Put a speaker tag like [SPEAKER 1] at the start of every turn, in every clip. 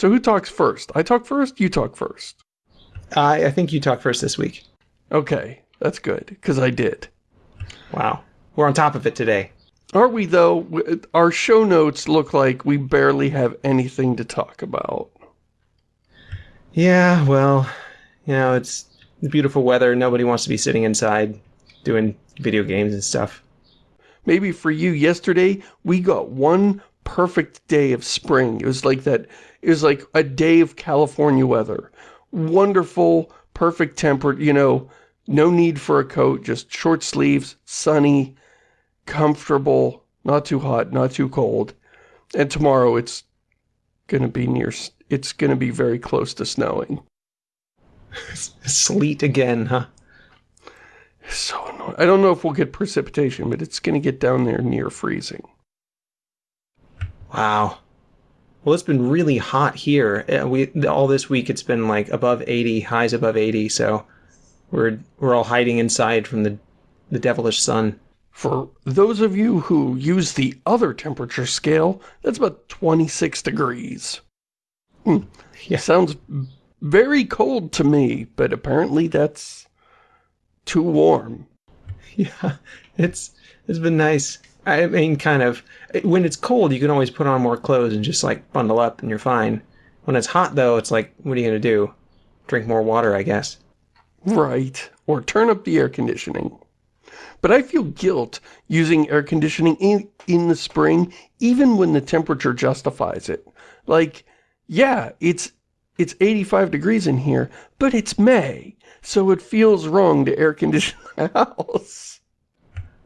[SPEAKER 1] So who talks first? I talk first, you talk first.
[SPEAKER 2] I, I think you talk first this week.
[SPEAKER 1] Okay, that's good, because I did.
[SPEAKER 2] Wow. We're on top of it today.
[SPEAKER 1] Aren't we, though? Our show notes look like we barely have anything to talk about.
[SPEAKER 2] Yeah, well, you know, it's beautiful weather. Nobody wants to be sitting inside doing video games and stuff.
[SPEAKER 1] Maybe for you, yesterday, we got one perfect day of spring. It was like that, it was like a day of California weather. Wonderful, perfect tempered, you know, no need for a coat, just short sleeves, sunny, comfortable, not too hot, not too cold. And tomorrow it's going to be near, it's going to be very close to snowing.
[SPEAKER 2] Sleet again, huh?
[SPEAKER 1] So annoying. I don't know if we'll get precipitation, but it's going to get down there near freezing.
[SPEAKER 2] Wow. Well, it's been really hot here. Uh, we all this week it's been like above 80, highs above 80, so we're we're all hiding inside from the the devilish sun.
[SPEAKER 1] For those of you who use the other temperature scale, that's about 26 degrees. Hmm. Yeah. Sounds very cold to me, but apparently that's too warm.
[SPEAKER 2] Yeah, it's it's been nice. I mean, kind of. When it's cold, you can always put on more clothes and just, like, bundle up and you're fine. When it's hot, though, it's like, what are you going to do? Drink more water, I guess.
[SPEAKER 1] Right. Or turn up the air conditioning. But I feel guilt using air conditioning in, in the spring, even when the temperature justifies it. Like, yeah, it's it's 85 degrees in here, but it's May, so it feels wrong to air condition the house.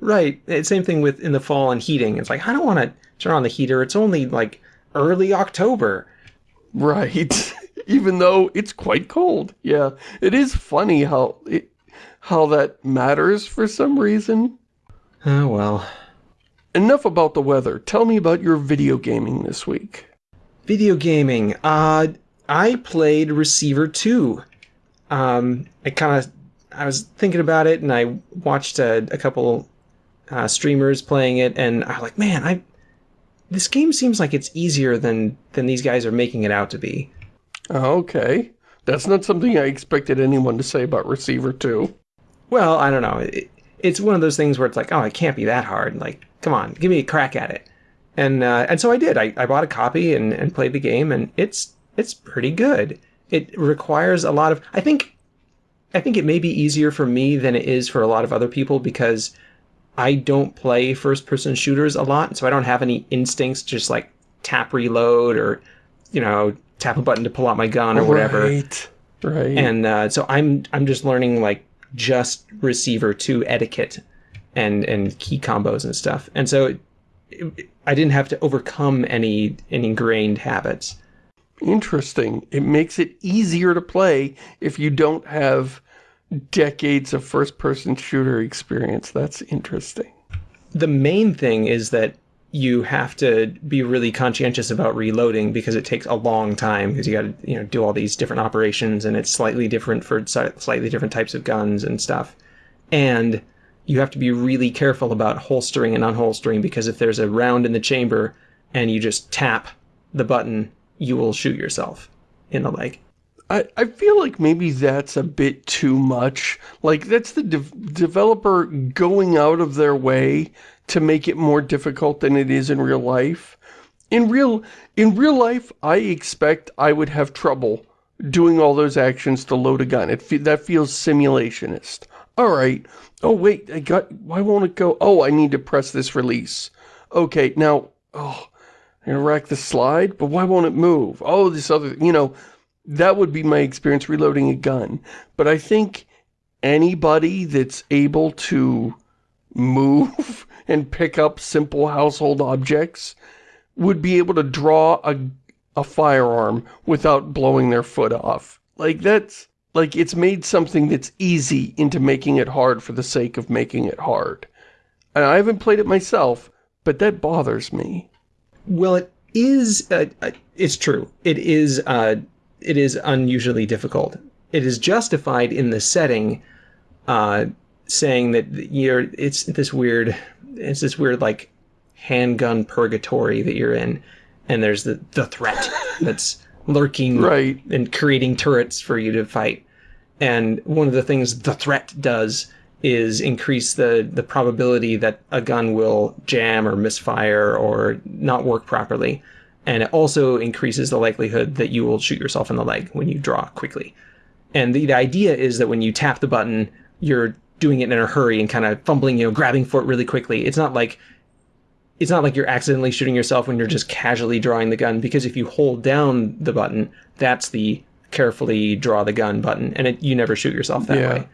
[SPEAKER 2] Right. Same thing with in the fall and heating. It's like, I don't want to turn on the heater. It's only like early October.
[SPEAKER 1] Right. Even though it's quite cold. Yeah. It is funny how it, how that matters for some reason.
[SPEAKER 2] Oh, well.
[SPEAKER 1] Enough about the weather. Tell me about your video gaming this week.
[SPEAKER 2] Video gaming. Uh, I played Receiver 2. Um, I kind of, I was thinking about it and I watched a, a couple uh, streamers playing it and I'm like, man, I, this game seems like it's easier than, than these guys are making it out to be.
[SPEAKER 1] Okay. That's not something I expected anyone to say about Receiver 2.
[SPEAKER 2] Well, I don't know. It, it's one of those things where it's like, oh, it can't be that hard. Like, come on, give me a crack at it. And uh, and so I did. I, I bought a copy and, and played the game, and it's it's pretty good. It requires a lot of. I think, I think it may be easier for me than it is for a lot of other people because I don't play first-person shooters a lot, so I don't have any instincts just like tap reload or, you know, tap a button to pull out my gun or whatever.
[SPEAKER 1] Right. Right.
[SPEAKER 2] And uh, so I'm I'm just learning like just receiver two etiquette and and key combos and stuff. And so it, it, I didn't have to overcome any any ingrained habits.
[SPEAKER 1] Interesting. It makes it easier to play if you don't have decades of first-person shooter experience. That's interesting.
[SPEAKER 2] The main thing is that you have to be really conscientious about reloading because it takes a long time because you got to you know do all these different operations and it's slightly different for slightly different types of guns and stuff. And you have to be really careful about holstering and unholstering because if there's a round in the chamber and you just tap the button you will shoot yourself in the leg.
[SPEAKER 1] I, I feel like maybe that's a bit too much. Like, that's the de developer going out of their way to make it more difficult than it is in real life. In real, in real life, I expect I would have trouble doing all those actions to load a gun. It fe that feels simulationist. All right. Oh, wait, I got, why won't it go? Oh, I need to press this release. Okay, now, oh, I'm going to rack the slide, but why won't it move? Oh, this other, you know, that would be my experience reloading a gun. But I think anybody that's able to move and pick up simple household objects would be able to draw a, a firearm without blowing their foot off. Like, that's, like, it's made something that's easy into making it hard for the sake of making it hard. And I haven't played it myself, but that bothers me.
[SPEAKER 2] Well, it is. Uh, uh, it's true. It is. Uh, it is unusually difficult. It is justified in the setting, uh, saying that you're. It's this weird. It's this weird like handgun purgatory that you're in, and there's the the threat that's lurking
[SPEAKER 1] Right.
[SPEAKER 2] and creating turrets for you to fight. And one of the things the threat does is increase the the probability that a gun will jam or misfire or not work properly. And it also increases the likelihood that you will shoot yourself in the leg when you draw quickly. And the, the idea is that when you tap the button, you're doing it in a hurry and kind of fumbling, you know, grabbing for it really quickly. It's not like it's not like you're accidentally shooting yourself when you're just casually drawing the gun because if you hold down the button, that's the carefully draw the gun button, and it, you never shoot yourself that
[SPEAKER 1] Yeah.
[SPEAKER 2] way.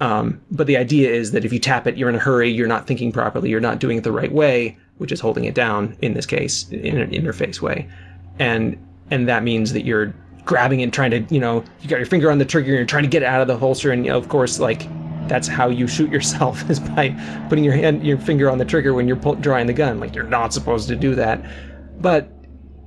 [SPEAKER 2] Um, but the idea is that if you tap it, you're in a hurry, you're not thinking properly, you're not doing it the right way, which is holding it down in this case in an interface way, and and that means that you're grabbing and trying to, you know, you got your finger on the trigger and you're trying to get it out of the holster, and you know, of course, like that's how you shoot yourself is by putting your hand, your finger on the trigger when you're drawing the gun. Like you're not supposed to do that, but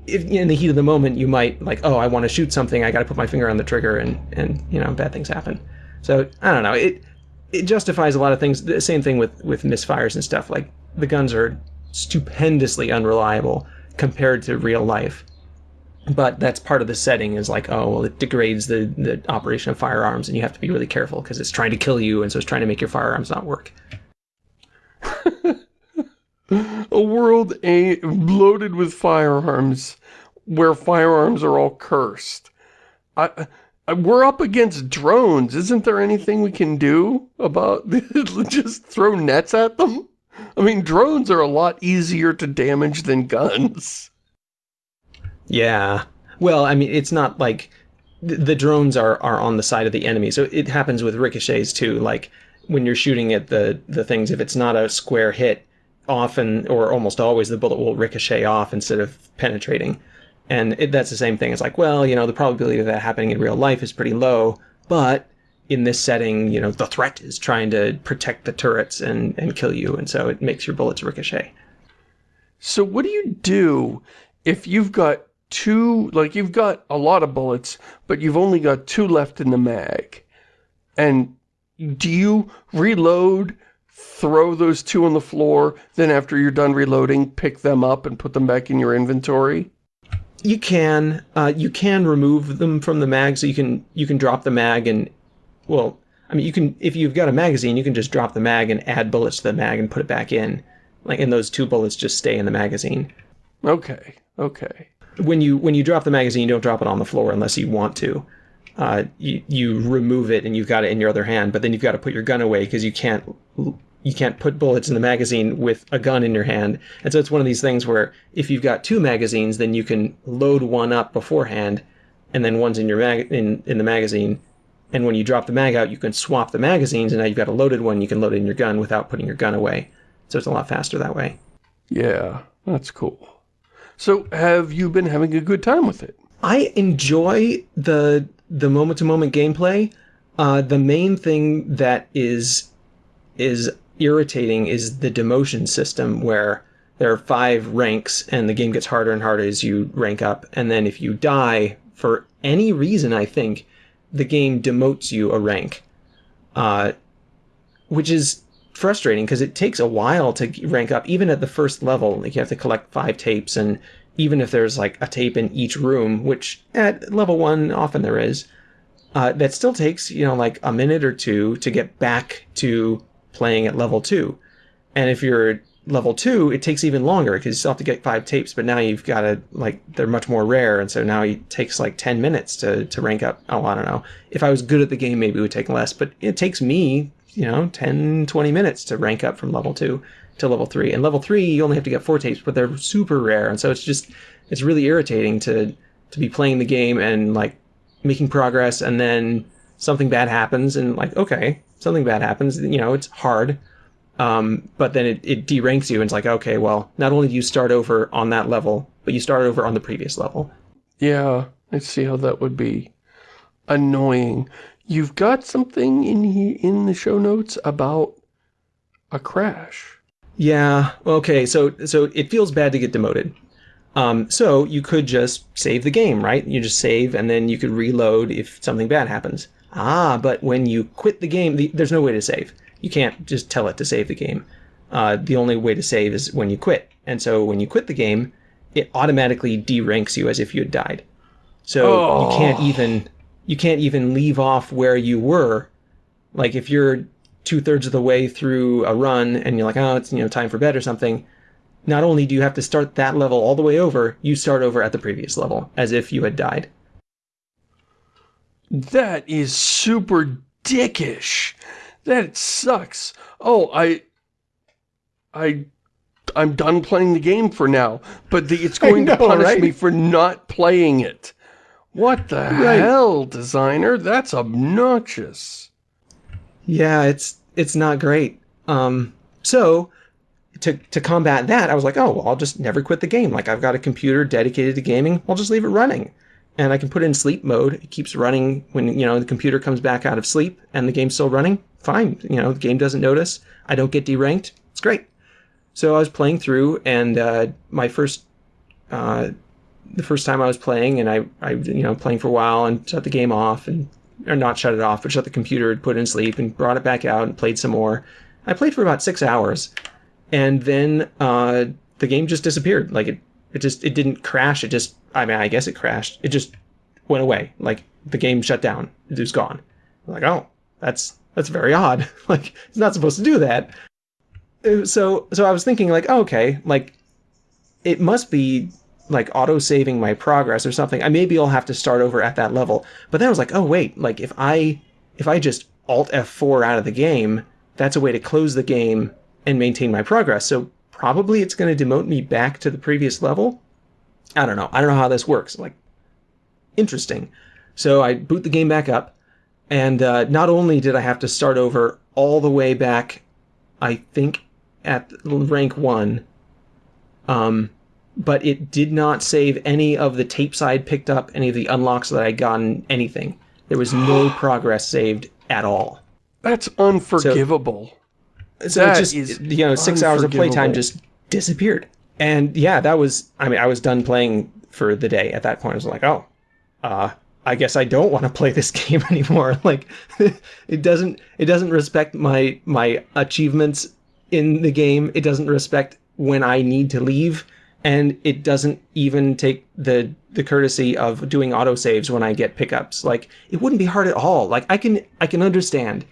[SPEAKER 2] if in the heat of the moment you might like, oh, I want to shoot something, I got to put my finger on the trigger, and and you know, bad things happen. So I don't know. It it justifies a lot of things. The same thing with with misfires and stuff. Like the guns are stupendously unreliable compared to real life. But that's part of the setting is like, oh, well, it degrades the, the operation of firearms, and you have to be really careful because it's trying to kill you, and so it's trying to make your firearms not work.
[SPEAKER 1] A world a loaded with firearms, where firearms are all cursed. I, we're up against drones. Isn't there anything we can do about just throw nets at them? I mean, drones are a lot easier to damage than guns.
[SPEAKER 2] Yeah. Well, I mean, it's not like the drones are, are on the side of the enemy. So it happens with ricochets too. Like when you're shooting at the, the things, if it's not a square hit, often or almost always the bullet will ricochet off instead of penetrating. And it, that's the same thing. It's like, well, you know, the probability of that happening in real life is pretty low, but in this setting, you know, the threat is trying to protect the turrets and, and kill you. And so it makes your bullets ricochet.
[SPEAKER 1] So what do you do if you've got two, like you've got a lot of bullets, but you've only got two left in the mag? And do you reload, throw those two on the floor, then after you're done reloading, pick them up and put them back in your inventory?
[SPEAKER 2] You can uh, you can remove them from the mag, so you can you can drop the mag and well, I mean you can if you've got a magazine, you can just drop the mag and add bullets to the mag and put it back in, like and those two bullets just stay in the magazine.
[SPEAKER 1] Okay, okay.
[SPEAKER 2] When you when you drop the magazine, you don't drop it on the floor unless you want to. Uh, you you remove it and you've got it in your other hand, but then you've got to put your gun away because you can't you can't put bullets in the magazine with a gun in your hand. And so it's one of these things where if you've got two magazines, then you can load one up beforehand, and then one's in your mag in in the magazine. And when you drop the mag out, you can swap the magazines, and now you've got a loaded one. You can load it in your gun without putting your gun away. So it's a lot faster that way.
[SPEAKER 1] Yeah, that's cool. So have you been having a good time with it?
[SPEAKER 2] I enjoy the the moment to moment gameplay. Uh, the main thing that is is irritating is the demotion system where there are five ranks and the game gets harder and harder as you rank up and then if you die for any reason i think the game demotes you a rank uh, which is frustrating because it takes a while to rank up even at the first level like you have to collect five tapes and even if there's like a tape in each room which at level one often there is uh, that still takes you know like a minute or two to get back to playing at level two. And if you're level two, it takes even longer because you still have to get five tapes, but now you've got to, like, they're much more rare. And so now it takes like 10 minutes to, to rank up. Oh, I don't know. If I was good at the game, maybe it would take less, but it takes me, you know, 10, 20 minutes to rank up from level two to level three. And level three, you only have to get four tapes, but they're super rare. And so it's just, it's really irritating to, to be playing the game and like making progress and then something bad happens and like, okay, something bad happens, you know, it's hard. Um, but then it, it deranks you and it's like, okay, well, not only do you start over on that level, but you start over on the previous level.
[SPEAKER 1] Yeah, I see how that would be annoying. You've got something in here in the show notes about a crash.
[SPEAKER 2] Yeah, okay, so so it feels bad to get demoted. Um, so you could just save the game, right? You just save and then you could reload if something bad happens. Ah, but when you quit the game, the, there's no way to save. You can't just tell it to save the game. Uh, the only way to save is when you quit. And so when you quit the game, it automatically deranks you as if you had died. So you can't
[SPEAKER 1] Oh.
[SPEAKER 2] even you can't even leave off where you were. Like if you're two thirds of the way through a run and you're like, oh, it's you know time for bed or something. Not only do you have to start that level all the way over, you start over at the previous level as if you had died.
[SPEAKER 1] That is super dickish. That sucks. Oh, I... I... I'm done playing the game for now, but the, it's going
[SPEAKER 2] know,
[SPEAKER 1] to punish
[SPEAKER 2] right?
[SPEAKER 1] me for not playing it. What the
[SPEAKER 2] Right.
[SPEAKER 1] hell, designer? That's obnoxious.
[SPEAKER 2] Yeah, it's it's not great. Um, so to to combat that, I was like, oh, well, I'll just never quit the game. Like I've got a computer dedicated to gaming. I'll just leave it running, and I can put it in sleep mode. It keeps running when you know the computer comes back out of sleep and the game's still running. Fine, you know the game doesn't notice. I don't get deranked. It's great. So I was playing through, and uh, my first. Uh, the first time I was playing, and I, I, you know, playing for a while and shut the game off, and or not shut it off, but shut the computer, put it in sleep, and brought it back out and played some more. I played for about six hours, and then uh, the game just disappeared. Like it, it just it didn't crash. It just, I mean, I guess it crashed. It just went away. Like the game shut down. It was gone. I'm like, oh, that's that's very odd. like it's not supposed to do that. Uh, So so I was thinking like, oh, okay, like it must be like auto saving my progress or something. I maybe I'll have to start over at that level. But then I was like, oh wait, like if I if I just alt F4 out of the game, that's a way to close the game and maintain my progress. So probably it's going to demote me back to the previous level. I don't know. I don't know how this works. Like interesting. So I boot the game back up, and uh, not only did I have to start over all the way back, I think at rank one, um, but it did not save any of the tapes I had picked up, any of the unlocks that I had gotten, anything. There was no progress saved at all.
[SPEAKER 1] That's unforgivable.
[SPEAKER 2] So
[SPEAKER 1] That
[SPEAKER 2] it just,
[SPEAKER 1] is
[SPEAKER 2] you know, six hours of playtime just disappeared. And yeah, that was, I mean, I was done playing for the day at that point. I was like, oh, uh, I guess I don't want to play this game anymore. Like, it doesn't, it doesn't respect my, my achievements in the game. It doesn't respect when I need to leave. And it doesn't even take the, the courtesy of doing autosaves when I get pickups. Like, it wouldn't be hard at all. Like, I can, I can understand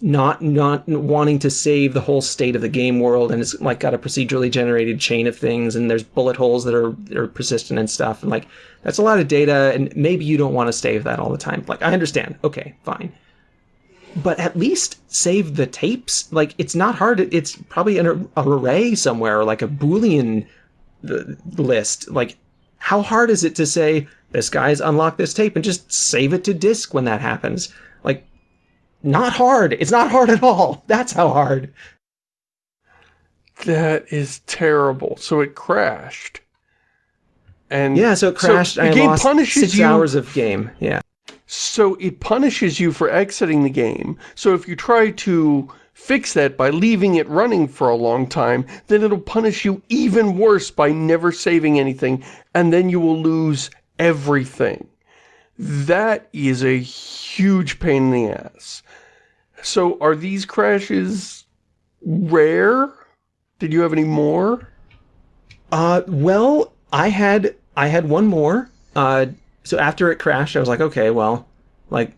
[SPEAKER 2] not not wanting to save the whole state of the game world and it's like got a procedurally generated chain of things and there's bullet holes that are, that are persistent and stuff and like that's a lot of data and maybe you don't want to save that all the time. Like i understand. Okay fine. But at least save the tapes. Like it's not hard it's probably an, an array somewhere like a boolean list. Like how hard is it to say this guy's unlocked this tape and just save it to disk when that happens not hard. It's not hard at all. That's how hard.
[SPEAKER 1] That is terrible. So it crashed. And
[SPEAKER 2] Yeah, so it crashed.
[SPEAKER 1] the
[SPEAKER 2] I
[SPEAKER 1] game
[SPEAKER 2] lost
[SPEAKER 1] punishes
[SPEAKER 2] six
[SPEAKER 1] you.
[SPEAKER 2] hours of game. Yeah.
[SPEAKER 1] So it punishes you for exiting the game. So if you try to fix that by leaving it running for a long time, then it'll punish you even worse by never saving anything, and then you will lose everything. That is a huge pain in the ass. So are these crashes rare? Did you have any more?
[SPEAKER 2] Uh, well, I had I had one more. Uh, so after it crashed, I was like, okay, well, like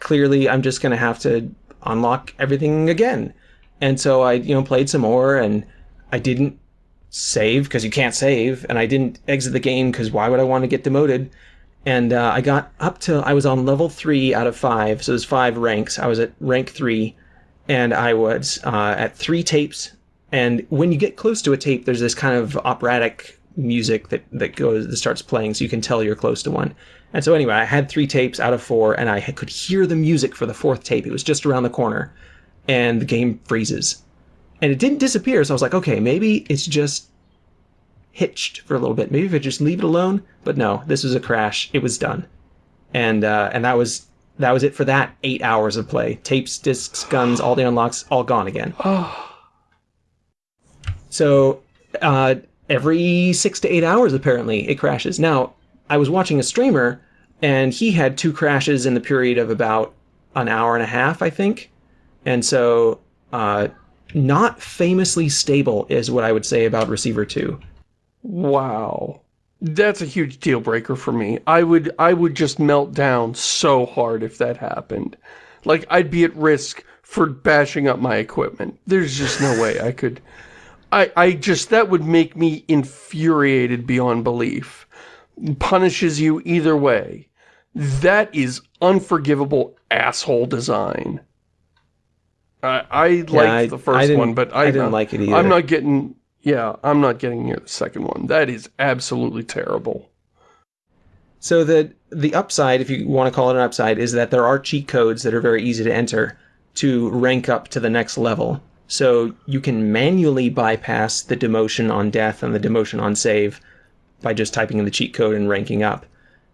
[SPEAKER 2] clearly I'm just gonna have to unlock everything again. And so I, you know, played some more, and I didn't save because you can't save, and I didn't exit the game because why would I want to get demoted? And uh, I got up to I was on level three out of five, so there's five ranks. I was at rank three, and I was uh, at three tapes. And when you get close to a tape, there's this kind of operatic music that that goes that starts playing, so you can tell you're close to one. And so anyway, I had three tapes out of four, and I could hear the music for the fourth tape. It was just around the corner, and the game freezes, and it didn't disappear. So I was like, okay, maybe it's just hitched for a little bit. Maybe if I just leave it alone. But no, this was a crash. It was done, and uh, and that was that was it for that eight hours of play. Tapes, discs, guns, all the unlocks, all gone again. So uh, every six to eight hours, apparently, it crashes. Now, I was watching a streamer, and he had two crashes in the period of about an hour and a half, I think. And so, uh, not famously stable is what I would say about Receiver 2.
[SPEAKER 1] Wow. That's a huge deal breaker for me. I would I would just melt down so hard if that happened. Like I'd be at risk for bashing up my equipment. There's just no way I could I I just that would make me infuriated beyond belief. Punishes you either way. That is unforgivable asshole design. I, I liked
[SPEAKER 2] I-
[SPEAKER 1] the first one, but I,
[SPEAKER 2] I didn't like it either.
[SPEAKER 1] I'm not getting, yeah, I'm not getting near the second one. That is absolutely terrible.
[SPEAKER 2] So the the upside, if you want to call it an upside, is that there are cheat codes that are very easy to enter to rank up to the next level. So you can manually bypass the demotion on death and the demotion on save by just typing in the cheat code and ranking up.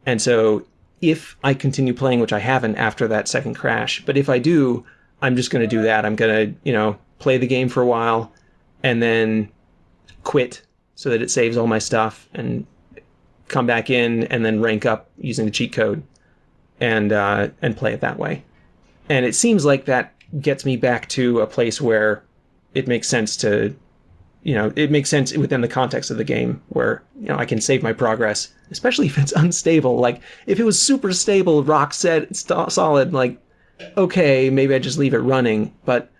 [SPEAKER 2] And so if I continue playing, which I haven't after that second crash, but if I do, I'm just going to do that. I'm going to, you know, play the game for a while and then quit so that it saves all my stuff and come back in and then rank up using the cheat code and uh, and play it that way. And it seems like that gets me back to a place where it makes sense to, you know, it makes sense within the context of the game where you know I can save my progress, especially if it's unstable. Like if it was super stable, rock set, st- solid, like okay, maybe I just leave it running. But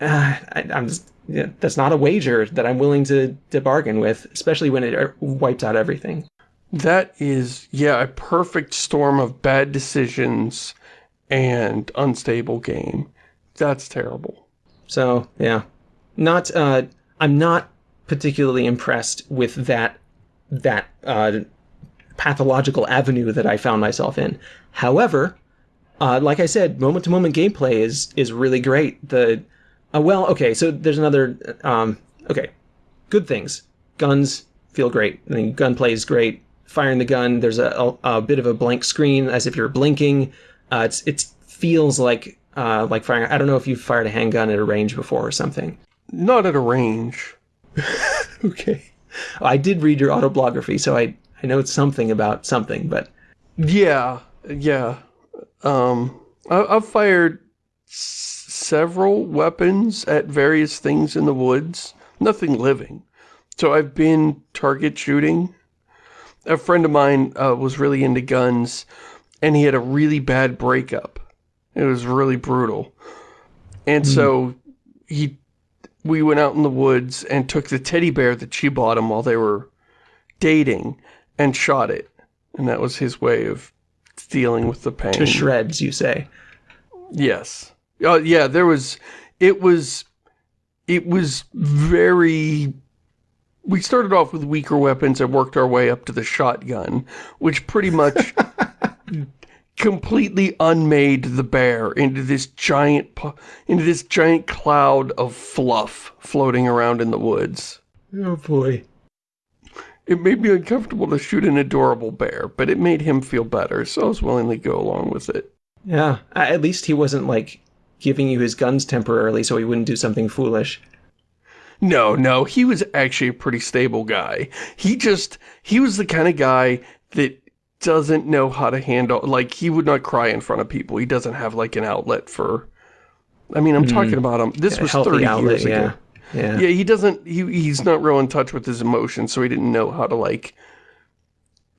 [SPEAKER 2] uh, I, I'm just yeah, that's not a wager that I'm willing to to bargain with, especially when it uh, wipes out everything.
[SPEAKER 1] That is, yeah, a perfect storm of bad decisions and unstable game. That's terrible.
[SPEAKER 2] So yeah, not uh, I'm not particularly impressed with that that uh, pathological avenue that I found myself in. However, uh, like I said, moment to moment gameplay is is really great. The uh, well, okay, so there's another um, okay, good things. Guns feel great. I mean, gunplay is great. Firing the gun, there's a, a, a bit of a blank screen as if you're blinking. Uh, it's it feels like uh, like firing. I don't know if you've fired a handgun at a range before or something.
[SPEAKER 1] Not at a range.
[SPEAKER 2] Okay. I did read your autobiography, so I I know it's something about something, but
[SPEAKER 1] Yeah, yeah. Um, I, I've fired several weapons at various things in the woods. Nothing living. So I've been target shooting. A friend of mine uh, was really into guns, and he had a really bad breakup. It was really brutal. And so he, we went out in the woods and took the teddy bear that she bought him while they were dating and shot it. And that was his way of dealing with the pain.
[SPEAKER 2] to shreds, you say.
[SPEAKER 1] Yes. Oh, yeah, there was, it was, it was very, we started off with weaker weapons and worked our way up to the shotgun, which pretty much completely unmade the bear into this giant, into this giant cloud of fluff floating around in the woods.
[SPEAKER 2] Oh boy.
[SPEAKER 1] It made me uncomfortable to shoot an adorable bear, but it made him feel better, so I was willing to go along with it.
[SPEAKER 2] Yeah. At least he wasn't like giving you his guns temporarily so he wouldn't do something foolish.
[SPEAKER 1] No, no, he was actually a pretty stable guy. He just, he was the kind of guy that doesn't know how to handle, like, he would not cry in front of people. He doesn't have, like, an outlet for, I mean, I'm hmm. talking about him, this
[SPEAKER 2] A
[SPEAKER 1] was 30
[SPEAKER 2] outlet,
[SPEAKER 1] years ago.
[SPEAKER 2] yeah. Yeah.
[SPEAKER 1] Yeah, he doesn't, he, he's not real in touch with his emotions, so he didn't know how to, like,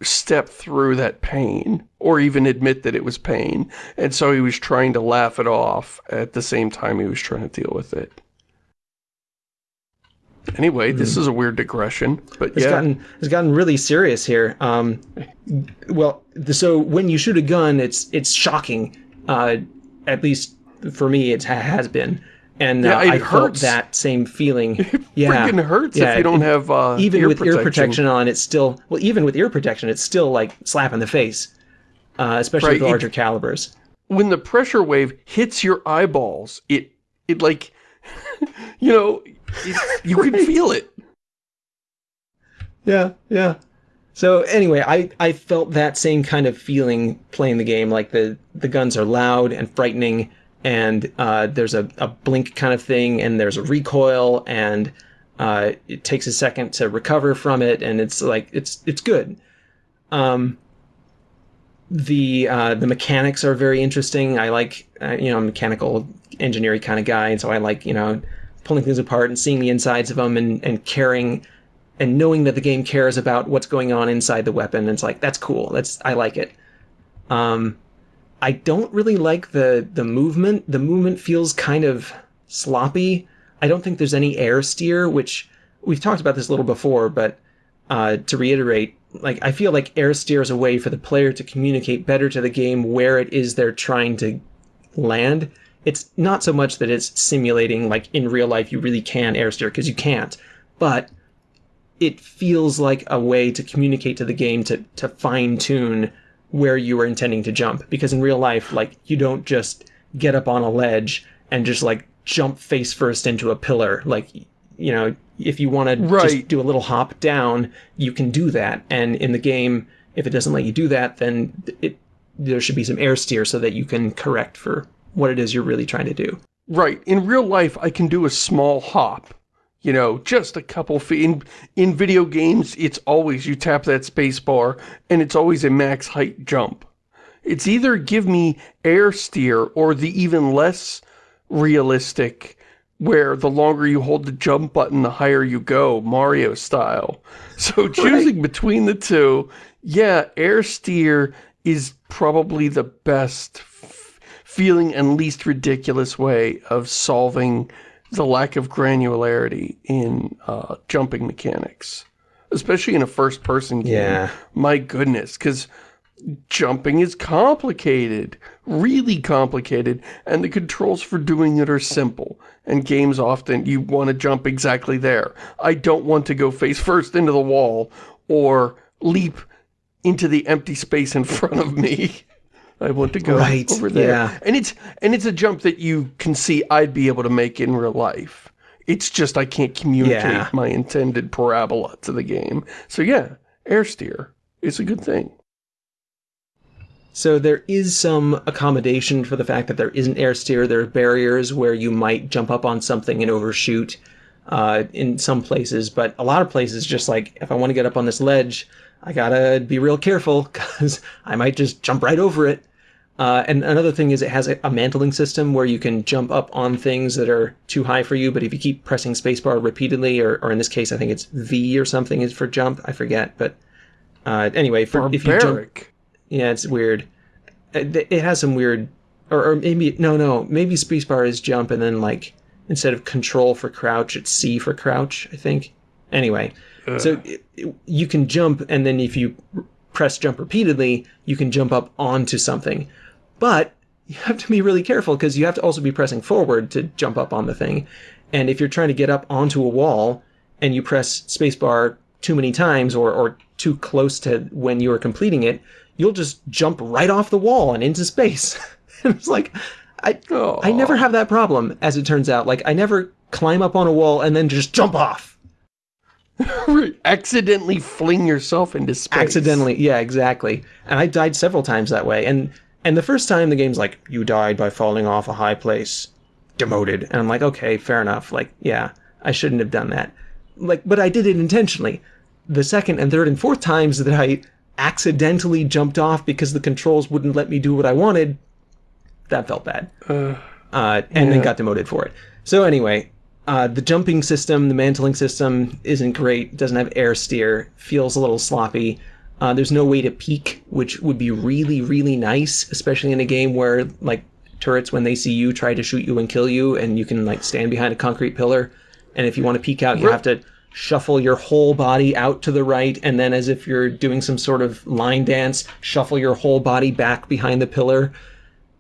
[SPEAKER 1] step through that pain, or even admit that it was pain. And so he was trying to laugh it off at the same time he was trying to deal with it. Anyway, this is a weird digression, but
[SPEAKER 2] It's
[SPEAKER 1] yeah.
[SPEAKER 2] gotten it's gotten really serious here. Um, well, so when you shoot a gun, it's it's shocking. Uh, at least for me, it has been, and uh,
[SPEAKER 1] Yeah, it
[SPEAKER 2] I felt that same feeling. yeah,
[SPEAKER 1] freaking hurts
[SPEAKER 2] Yeah,
[SPEAKER 1] if you don't
[SPEAKER 2] it-
[SPEAKER 1] have uh,
[SPEAKER 2] even
[SPEAKER 1] ear
[SPEAKER 2] with
[SPEAKER 1] protection.
[SPEAKER 2] ear protection on, it's still well. Even with ear protection, it's still like slap in the face, uh, especially
[SPEAKER 1] Right,
[SPEAKER 2] with the
[SPEAKER 1] it-
[SPEAKER 2] larger calibers.
[SPEAKER 1] When the pressure wave hits your eyeballs, it it like, you know, it, you can feel it.
[SPEAKER 2] Yeah, yeah. So anyway, I, I felt that same kind of feeling playing the game. Like the, the guns are loud and frightening, and uh, there's a, a blink kind of thing, and there's a recoil, and uh, it takes a second to recover from it, and it's like it's it's good. Um, the uh, the mechanics are very interesting. I like uh, you know I'm a mechanical engineering kind of guy, and so I like you know pulling things apart and seeing the insides of them and and caring and knowing that the game cares about what's going on inside the weapon. It's like that's cool. That's I like it. Um, I don't really like the the movement. The movement feels kind of sloppy. I don't think there's any air steer, which we've talked about this a little before, but uh, to reiterate, like I feel like air steer is a way for the player to communicate better to the game where it is they're trying to land. It's not so much that it's simulating like in real life you really can air steer because you can't, but it feels like a way to communicate to the game to to fine tune where you were intending to jump because in real life like you don't just get up on a ledge and just like jump face first into a pillar like you know if you want to just do a little hop down you can do that and in the game if it doesn't let you do that then it there should be some air steer so that you can correct for what it is you're really trying to do
[SPEAKER 1] Right. In real life, I can do a small hop. You know, just a couple feet. In, in video games, it's always you tap that space bar, and it's always a max height jump. It's either give me air steer or the even less realistic where the longer you hold the jump button, the higher you go, Mario style. So choosing between the two, yeah, air steer is probably the best f- feeling and least ridiculous way of solving the lack of granularity in uh, jumping mechanics. Especially in a first-person game.
[SPEAKER 2] Yeah.
[SPEAKER 1] My goodness, because jumping is complicated, really complicated, and the controls for doing it are simple. And games often, you want to jump exactly there. I don't want to go face first into the wall or leap into the empty space in front of me. I want to go
[SPEAKER 2] Right,
[SPEAKER 1] over there.
[SPEAKER 2] yeah.
[SPEAKER 1] And it's and it's a jump that you can see I'd be able to make in real life. It's just I can't communicate
[SPEAKER 2] Yeah.
[SPEAKER 1] my intended parabola to the game. So yeah, air steer is a good thing.
[SPEAKER 2] So there is some accommodation for the fact that there isn't air steer. There are barriers where you might jump up on something and overshoot uh, in some places, but a lot of places, just like if I want to get up on this ledge, I gotta be real careful because I might just jump right over it. Uh, and another thing is it has a, a mantling system where you can jump up on things that are too high for you, but if you keep pressing spacebar repeatedly, or, or in this case, I think it's V or something is for jump. I forget, but uh, anyway, for if you jump, yeah, it's weird. It, it has some weird, or, or maybe no, no, maybe spacebar is jump, and then like instead of control for crouch, it's C for crouch. I think. Anyway, so it, it- you can jump, and then if you press jump repeatedly, you can jump up onto something, but you have to be really careful because you have to also be pressing forward to jump up on the thing, and if you're trying to get up onto a wall and you press spacebar too many times or, or too close to when you are completing it, you'll just jump right off the wall and into space. and it's like, I, I never have that problem, as it turns out. Like, I never climb up on a wall and then just jump off.
[SPEAKER 1] accidentally fling yourself into space.
[SPEAKER 2] Accidentally. Yeah, exactly. And I died several times that way. And and the first time the game's like, you died by falling off a high place. Demoted. And I'm like, okay, fair enough. Like, yeah, I shouldn't have done that. Like, but I did it intentionally. The second and third and fourth times that I accidentally jumped off because the controls wouldn't let me do what I wanted, that felt bad. uh, and then got demoted for it. So anyway, uh, the jumping system, the mantling system isn't great. Doesn't have air steer. Feels a little sloppy. Uh, there's no way to peek, which would be really, really nice, especially in a game where like turrets, when they see you, try to shoot you and kill you, and you can like stand behind a concrete pillar. And if you want to peek out, you have to shuffle your whole body out to the right, and then as if you're doing some sort of line dance, shuffle your whole body back behind the pillar.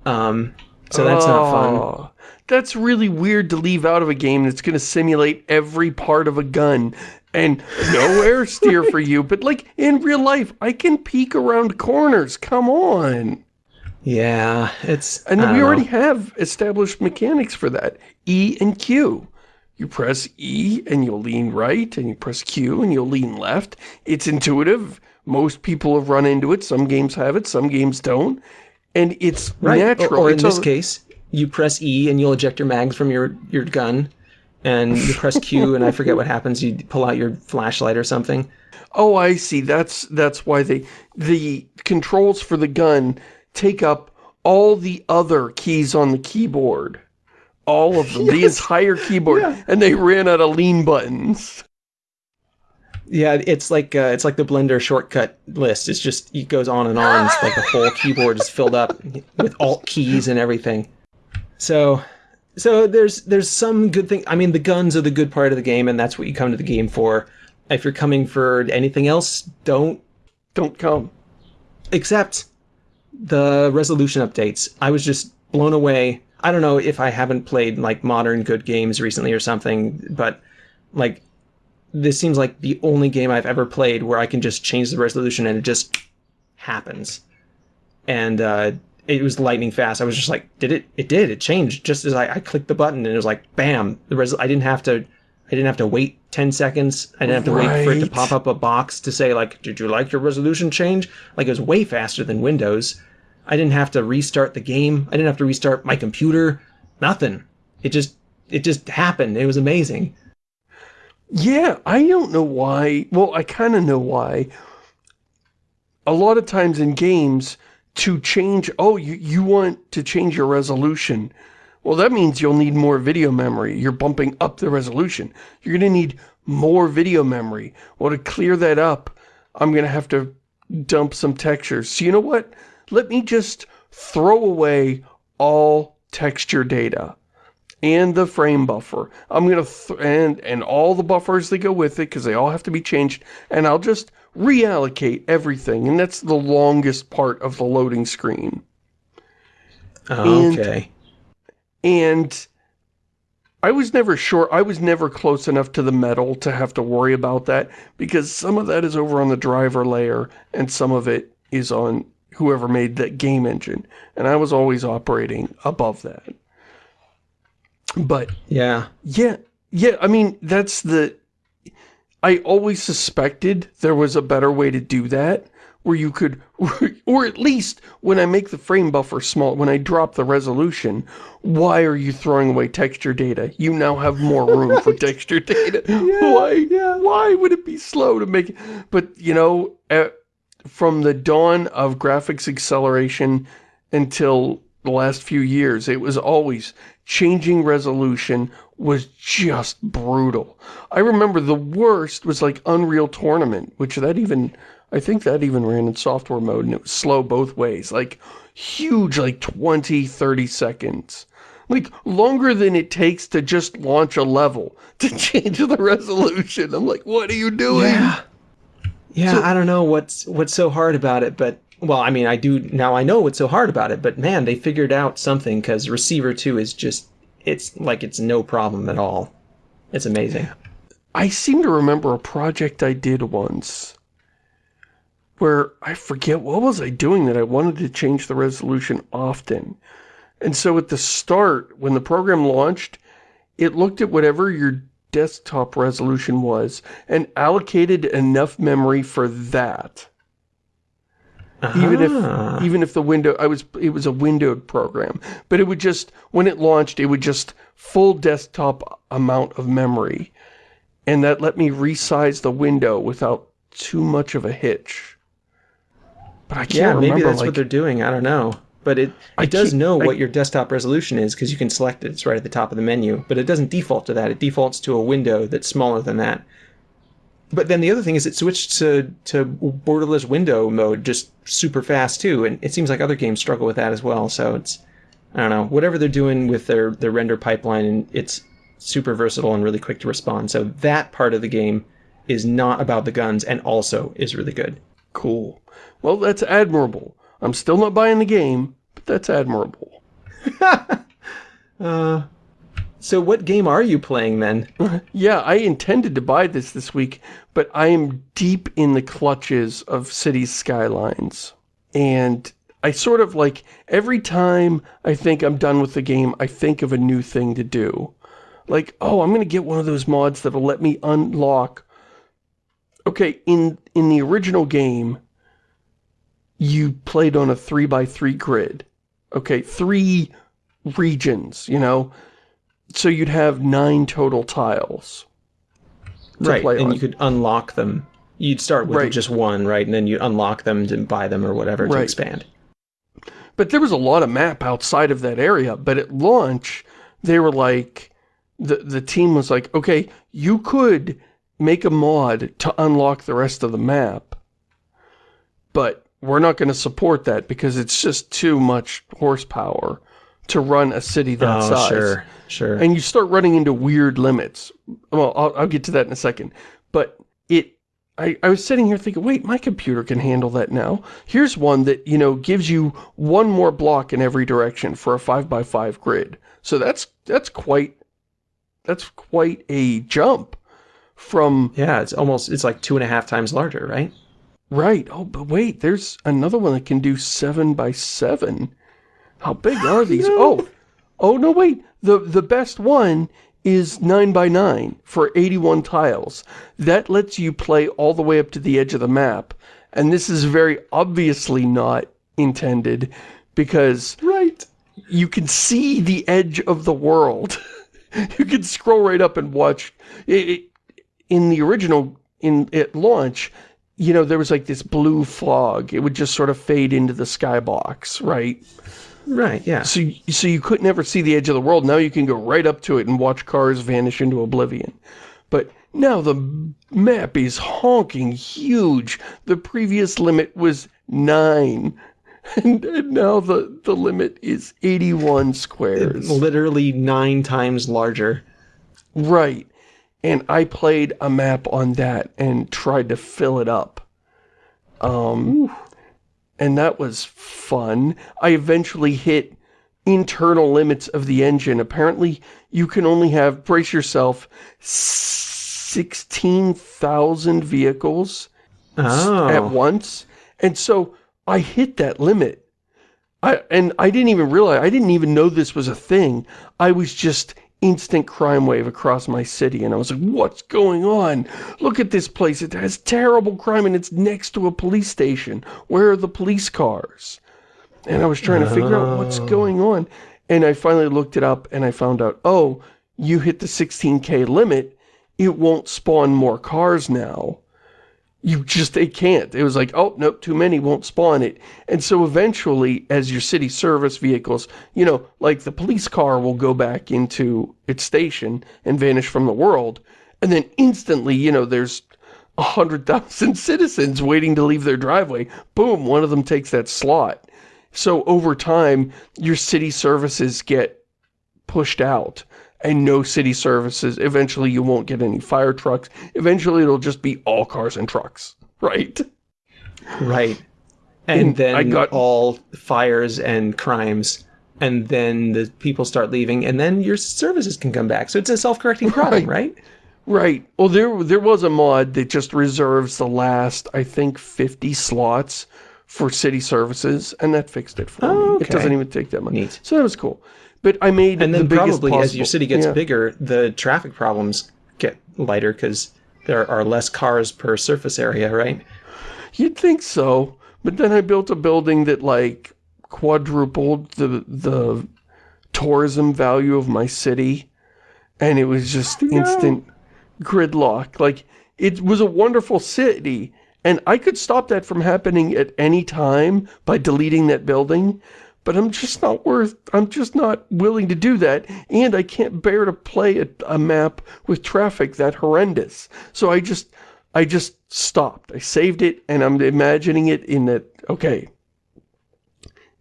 [SPEAKER 2] Um, so that's not fun.
[SPEAKER 1] Oh, That's really weird to leave out of a game that's going to simulate every part of a gun. And no air steer for you, but like in real life, I can peek around corners. Come on.
[SPEAKER 2] Yeah, it's
[SPEAKER 1] And we already
[SPEAKER 2] know.
[SPEAKER 1] have established mechanics for that. E and Q. You press E and you'll lean right, and you press Q and you'll lean left. It's intuitive. Most people have run into it. Some games have it, some games don't. And it's
[SPEAKER 2] right.
[SPEAKER 1] Natural.
[SPEAKER 2] Or, in
[SPEAKER 1] It's
[SPEAKER 2] this case, you press E and you'll eject your mags from your your gun, and you press Q and I forget what happens. You pull out your flashlight or something.
[SPEAKER 1] Oh, I see. That's that's why they the controls for the gun take up all the other keys on the keyboard. All of them, the entire keyboard, and they ran out of lean buttons.
[SPEAKER 2] Yeah, it's like uh, it's like the Blender shortcut list. It's just it goes on and on. It's like the whole keyboard is filled up with alt keys and everything. So, so there's there's some good thing. I mean, the guns are the good part of the game, and that's what you come to the game for. If you're coming for anything else, don't
[SPEAKER 1] Don't come.
[SPEAKER 2] except the resolution updates. I was just blown away. I don't know if I haven't played like modern good games recently or something, but like this seems like the only game I've ever played where I can just change the resolution and it just happens. And uh, it was lightning fast. I was just like, did it? It did. It changed just as I, I clicked the button, and it was like, bam! The res- I didn't have to. I didn't have to wait ten seconds. I didn't have to wait for it to pop up a box to say like, did you like your resolution change? Like it was way faster than Windows. I didn't have to restart the game. I didn't have to restart my computer. Nothing. It just it just happened. It was amazing.
[SPEAKER 1] Yeah, I don't know why. Well, I kind of know why. A lot of times in games, to change, oh, you, you want to change your resolution. Well, that means you'll need more video memory. You're bumping up the resolution. You're going to need more video memory. Well, to clear that up, I'm going to have to dump some textures. So you know what? Let me just throw away all texture data and the frame buffer. I'm gonna th and and all the buffers that go with it because they all have to be changed. And I'll just reallocate everything, and that's the longest part of the loading screen. And-
[SPEAKER 2] Okay.
[SPEAKER 1] And I was never sure. I was never close enough to the metal to have to worry about that because some of that is over on the driver layer and some of it is on whoever made that game engine. And I was always operating above that. But
[SPEAKER 2] Yeah.
[SPEAKER 1] yeah, yeah, I mean, that's the... I always suspected there was a better way to do that, where you could, or at least when I make the frame buffer small, when I drop the resolution, why are you throwing away texture data? You now have more room for texture data. why, why would it be slow to make it? But, you know, uh, from the dawn of graphics acceleration until the last few years, it was always changing resolution was just brutal. I remember the worst was like Unreal Tournament, which that even, I think that even ran in software mode and it was slow both ways. Like huge, like 20, 30 seconds. Like longer than it takes to just launch a level to change the resolution. I'm like, what are you doing?
[SPEAKER 2] Yeah. Yeah, I don't know what's what's so hard about it, but well, I mean, I do now. I know what's so hard about it, but man, they figured out something because Receiver Two is just it's like it's no problem at all. It's amazing.
[SPEAKER 1] I seem to remember a project I did once where I forget what was I doing that I wanted to change the resolution often. And so at the start, when the program launched, it looked at whatever your desktop resolution was and allocated enough memory for that. Even
[SPEAKER 2] Ah.
[SPEAKER 1] if even if the window I was it was a windowed program, but it would just when it launched it would just full desktop amount of memory. And that let me resize the window without too much of a hitch. But I can't
[SPEAKER 2] yeah,
[SPEAKER 1] remember
[SPEAKER 2] maybe that's
[SPEAKER 1] like
[SPEAKER 2] what they're doing. I don't know, but it it does know
[SPEAKER 1] I-
[SPEAKER 2] what your desktop resolution is because you can select it. It's right at the top of the menu, but it doesn't default to that. It defaults to a window that's smaller than that. But then the other thing is it switched to to borderless window mode just super fast too, and it seems like other games struggle with that as well. So it's I don't know whatever they're doing with their their render pipeline, and it's super versatile and really quick to respond. So that part of the game is not about the guns, and also is really good.
[SPEAKER 1] cool. Well, that's admirable. I'm still not buying the game, but that's admirable.
[SPEAKER 2] Uh, So what game are you playing then?
[SPEAKER 1] Yeah, I intended to buy this this week, but I am deep in the clutches of Cities Skylines. And I sort of like, every time I think I'm done with the game, I think of a new thing to do. Like, oh, I'm going to get one of those mods that'll let me unlock... Okay, in, in the original game, you played on a 3x3 grid. Okay, three regions, you know? So you'd have nine total tiles. to
[SPEAKER 2] right,
[SPEAKER 1] play
[SPEAKER 2] and
[SPEAKER 1] on.
[SPEAKER 2] you could unlock them. You'd start with
[SPEAKER 1] Right.
[SPEAKER 2] just one, right, and then you unlock them to buy them or whatever to expand.
[SPEAKER 1] But there was a lot of map outside of that area. But at launch, they were like, the, the team was like, okay, you could make a mod to unlock the rest of the map. But we're not going to support that because it's just too much horsepower to run a city that
[SPEAKER 2] oh,
[SPEAKER 1] size.
[SPEAKER 2] sure, sure.
[SPEAKER 1] And you start running into weird limits. Well, I'll, I'll get to that in a second. But it, I, I was sitting here thinking, wait, my computer can handle that now. Here's one that, you know, gives you one more block in every direction for a 5 by 5 grid. So that's, that's quite, that's quite a jump from...
[SPEAKER 2] yeah, it's almost, it's like two and a half times larger, right?
[SPEAKER 1] Right. Oh, but wait, there's another one that can do 7 by 7 How big are these? Oh, oh no, wait. The, the best one is 9 by 9 for 81 tiles. That lets you play all the way up to the edge of the map. And this is very obviously not intended because
[SPEAKER 2] Right.
[SPEAKER 1] you can see the edge of the world. you can scroll right up and watch. It, it, in the original, in at launch, you know, there was like this blue fog. It would just sort of fade into the skybox, right?
[SPEAKER 2] Right, yeah.
[SPEAKER 1] So, so you could never see the edge of the world. Now you can go right up to it and watch cars vanish into oblivion. But now the map is honking huge. The previous limit was 9. And, and now the, the limit is 81 squares.
[SPEAKER 2] Literally nine times larger.
[SPEAKER 1] Right. And I played a map on that and tried to fill it up. Um, and that was fun. I eventually hit internal limits of the engine. Apparently, you can only have, brace yourself, 16,000 vehicles
[SPEAKER 2] Oh.
[SPEAKER 1] at once. And so I hit that limit. I and I didn't even realize, I didn't even know this was a thing. I was just instant crime wave across my city and I was like, what's going on? Look at this place. It has terrible crime and it's next to a police station. Where are the police cars? And I was trying to figure out what's going on. And I finally looked it up and I found out, oh, you hit the 16k limit, it won't spawn more cars now you just, they can't. It was like, oh, nope, too many, won't spawn it. And so eventually, as your city service vehicles, you know, like the police car will go back into its station and vanish from the world. And then instantly, you know, there's a hundred thousand citizens waiting to leave their driveway. Boom, one of them takes that slot. So over time, your city services get pushed out and no city services. Eventually you won't get any fire trucks. Eventually it'll just be all cars and trucks, right?
[SPEAKER 2] Right. And,
[SPEAKER 1] And
[SPEAKER 2] then
[SPEAKER 1] I got-
[SPEAKER 2] all fires and crimes. And then the people start leaving, and then your services can come back. So it's a self-correcting problem, right?
[SPEAKER 1] Right. Well, there there was a mod that just reserves the last, I think, 50 slots for city services, and that fixed it for
[SPEAKER 2] Oh,
[SPEAKER 1] me. It doesn't even take that much.
[SPEAKER 2] Neat.
[SPEAKER 1] So that was cool. But I made
[SPEAKER 2] And
[SPEAKER 1] the
[SPEAKER 2] then
[SPEAKER 1] biggest
[SPEAKER 2] probably as your city gets
[SPEAKER 1] yeah.
[SPEAKER 2] bigger, the traffic problems get lighter because there are less cars per surface area, right?
[SPEAKER 1] You'd think so, but then I built a building that like quadrupled the the tourism value of my city, and it was just oh, instant gridlock. Like it was a wonderful city, and I could stop that from happening at any time by deleting that building. But I'm just not worth, I'm just not willing to do that, and I can't bear to play a, a map with traffic that horrendous. So I just, I just stopped. I saved it, and I'm imagining it in that, okay,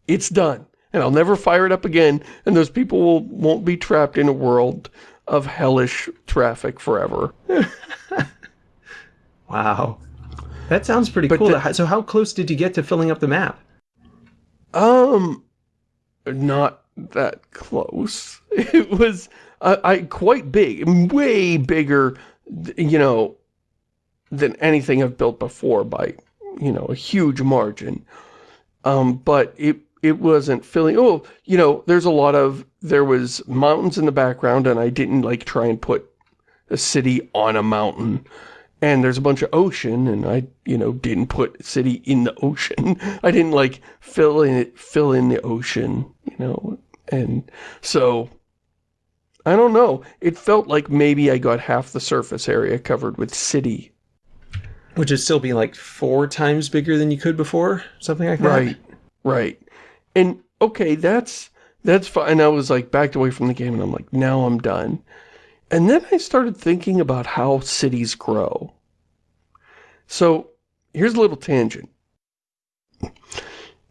[SPEAKER 1] it's done. And I'll never fire it up again, and those people will, won't be trapped in a world of hellish traffic forever.
[SPEAKER 2] Wow. That sounds pretty
[SPEAKER 1] But
[SPEAKER 2] cool.
[SPEAKER 1] the-
[SPEAKER 2] so how close did you get to filling up the map?
[SPEAKER 1] Um, not that close. It was, I quite big, way bigger, you know, than anything I've built before by, you know, a huge margin. Um, but it, it wasn't filling, oh, you know, there's a lot of, there was mountains in the background and I didn't like try and put a city on a mountain. And there's a bunch of ocean, and I, you know, didn't put city in the ocean. I didn't like fill in it, fill in the ocean, you know. And so, I don't know. It felt like maybe I got half the surface area covered with city.
[SPEAKER 2] Which would still be like four times bigger than you could before? Something like that?
[SPEAKER 1] Right, right. And okay, that's that's fine. And I was like backed away from the game, and I'm like, now I'm done. And then I started thinking about how cities grow. So, here's a little tangent.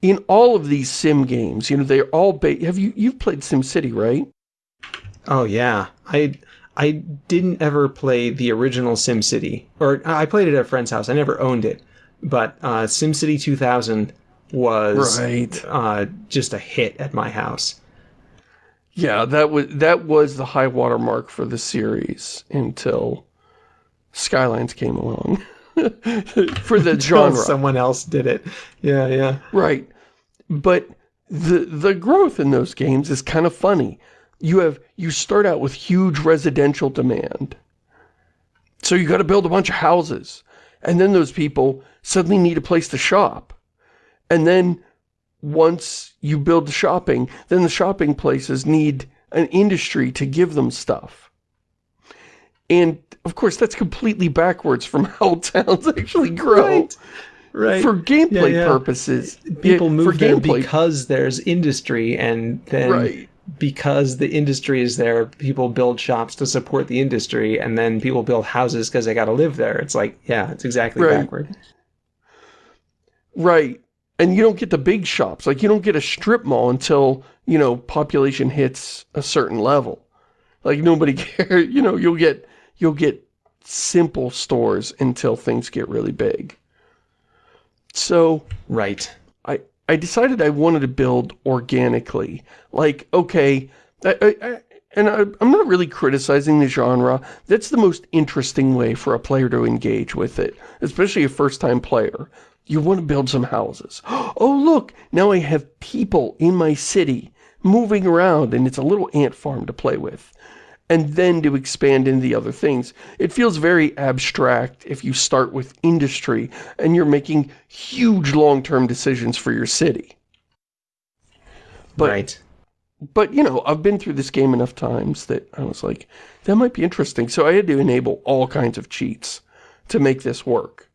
[SPEAKER 1] In all of these sim games, you know, they're all ba- have you you've played SimCity, right?
[SPEAKER 2] Oh yeah. I I didn't ever play the original SimCity. Or I played it at a friend's house. I never owned it. But uh, SimCity 2000 was
[SPEAKER 1] Right.
[SPEAKER 2] uh, just a hit at my house.
[SPEAKER 1] Yeah, that was that was the high water mark for the series until Skylines came along. for the genre.
[SPEAKER 2] Someone else did it. Yeah, yeah.
[SPEAKER 1] Right. But the the growth in those games is kind of funny. You have you start out with huge residential demand. So you got to build a bunch of houses. And then those people suddenly need a place to shop. And then once you build the shopping, then the shopping places need an industry to give them stuff. And of course, that's completely backwards from how towns actually grow.
[SPEAKER 2] Right. Right.
[SPEAKER 1] For gameplay
[SPEAKER 2] yeah.
[SPEAKER 1] purposes.
[SPEAKER 2] People
[SPEAKER 1] Yeah,
[SPEAKER 2] move there
[SPEAKER 1] gameplay-
[SPEAKER 2] because there's industry and then
[SPEAKER 1] Right.
[SPEAKER 2] because the industry is there, people build shops to support the industry and then people build houses because they got to live there. It's like, yeah, it's exactly
[SPEAKER 1] Right.
[SPEAKER 2] backward.
[SPEAKER 1] Right. And you don't get the big shops. Like, you don't get a strip mall until, you know, population hits a certain level. Like, nobody cares. You know, you'll get, you'll get simple stores until things get really big. So,
[SPEAKER 2] Right.
[SPEAKER 1] I, I decided I wanted to build organically. Like, okay, I, I, I, and I, I'm not really criticizing the genre. That's the most interesting way for a player to engage with it, especially a first-time player. You want to build some houses. Oh, look, now I have people in my city moving around, and it's a little ant farm to play with. And then to expand into the other things. It feels very abstract if you start with industry and you're making huge long-term decisions for your city. But
[SPEAKER 2] right.
[SPEAKER 1] but, you know, I've been through this game enough times that I was like, that might be interesting. So I had to enable all kinds of cheats to make this work.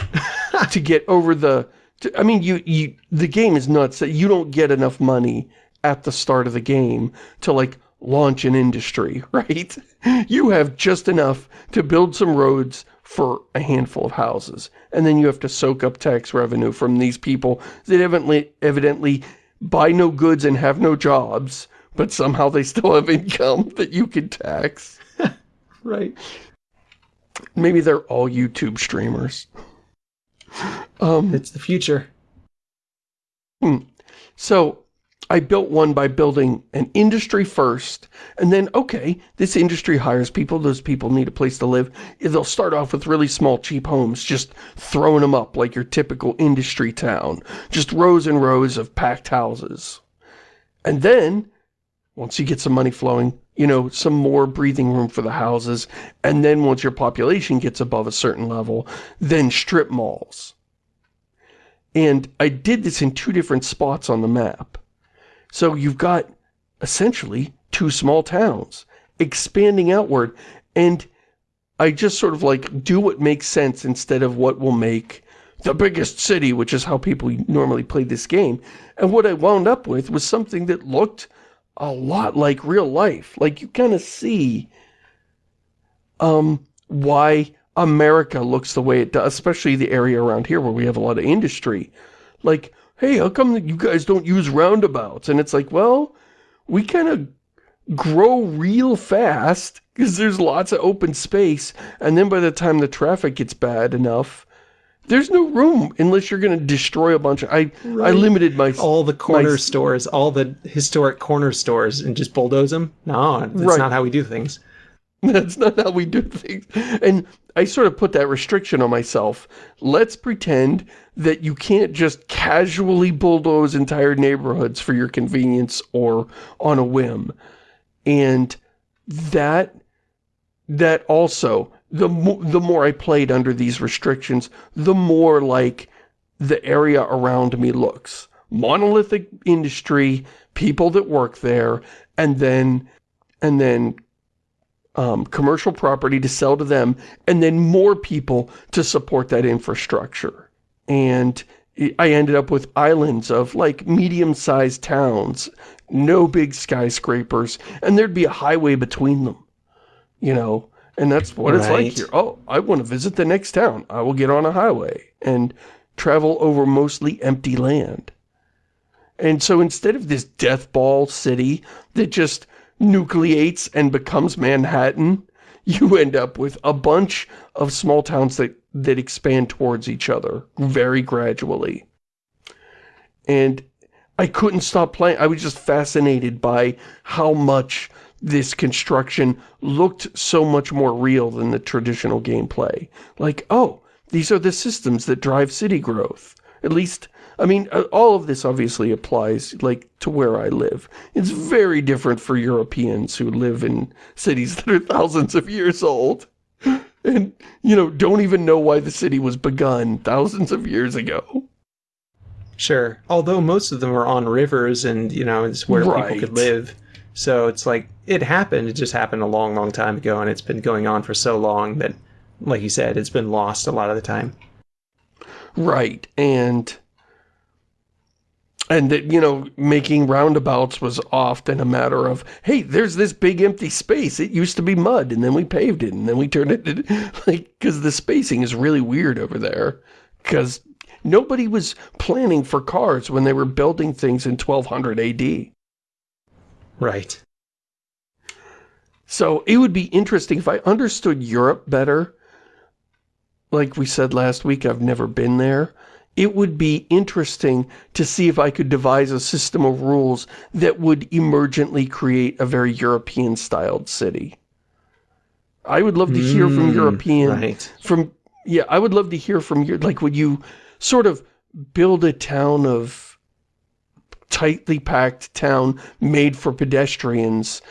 [SPEAKER 1] to get over the... To, I mean, you, you the game is nuts that you don't get enough money at the start of the game to, like, launch an industry, right? You have just enough to build some roads for a handful of houses. And then you have to soak up tax revenue from these people that evidently, evidently buy no goods and have no jobs, but somehow they still have income that you can tax.
[SPEAKER 2] Right.
[SPEAKER 1] Maybe they're all YouTube streamers. Um,
[SPEAKER 2] It's the future.
[SPEAKER 1] so I built one by building an industry first, and then, okay, this industry hires people, those people need a place to live. They'll start off with really small, cheap homes, just throwing them up like your typical industry town. Just rows and rows of packed houses. And then, once you get some money flowing, you know, some more breathing room for the houses, and then once your population gets above a certain level, then strip malls. And I did this in two different spots on the map. So you've got essentially two small towns expanding outward and I just sort of like do what makes sense instead of what will make the biggest city, which is how people normally play this game. And what I wound up with was something that looked a lot like real life. Like you kind of see um, why America looks the way it does, especially the area around here where we have a lot of industry. Like, hey, how come you guys don't use roundabouts? And it's like, well, we kind of grow real fast because there's lots of open space. And then by the time the traffic gets bad enough, there's no room unless you're going to destroy a bunch of... I, I limited my...
[SPEAKER 2] All the corner
[SPEAKER 1] My-
[SPEAKER 2] stores, all the historic corner stores, and just bulldoze them? No, that's
[SPEAKER 1] Right.
[SPEAKER 2] not how we do things.
[SPEAKER 1] That's not how we do things. And I sort of put that restriction on myself. Let's pretend that you can't just casually bulldoze entire neighborhoods for your convenience or on a whim. And that, that also, the, the more I played under these restrictions, the more like the area around me looks. Monolithic industry, people that work there, and then, and then um, commercial property to sell to them, and then more people to support that infrastructure. And I ended up with islands of like medium-sized towns, no big skyscrapers, and there'd be a highway between them. you know, and that's what it's like here. Oh, I want to visit the next town. I will get on a highway and travel over mostly empty land. And so instead of this death ball city that just nucleates and becomes Manhattan, you end up with a bunch of small towns that, that expand towards each other very gradually. And I couldn't stop playing. I was just fascinated by how much this construction looked so much more real than the traditional gameplay. Like, oh, these are the systems that drive city growth. At least, I mean, uh, all of this obviously applies, like, to where I live. It's very different for Europeans who live in cities that are thousands of years old. And, you know, don't even know why the city was begun thousands of years ago.
[SPEAKER 2] Sure. Although most of them are on rivers and, you know, it's where people could live. So it's like, it happened. It just happened a long, long time ago. And it's been going on for so long that, like you said, it's been lost a lot of the time.
[SPEAKER 1] Right, and and that, you know, making roundabouts was often a matter of, hey, there's this big empty space. It used to be mud, and then we paved it, and then we turned it, into, like, because the spacing is really weird over there. Because nobody was planning for cars when they were building things in 1200 AD.
[SPEAKER 2] Right.
[SPEAKER 1] So it would be interesting if I understood Europe better. Like we said last week, I've never been there. It would be interesting to see if I could devise a system of rules that would emergently create a very European-styled city. I would love to hear from
[SPEAKER 2] Mm,
[SPEAKER 1] European,
[SPEAKER 2] right.
[SPEAKER 1] from, yeah, I would love to hear from you, like, would you sort of build a town of tightly packed town made for pedestrians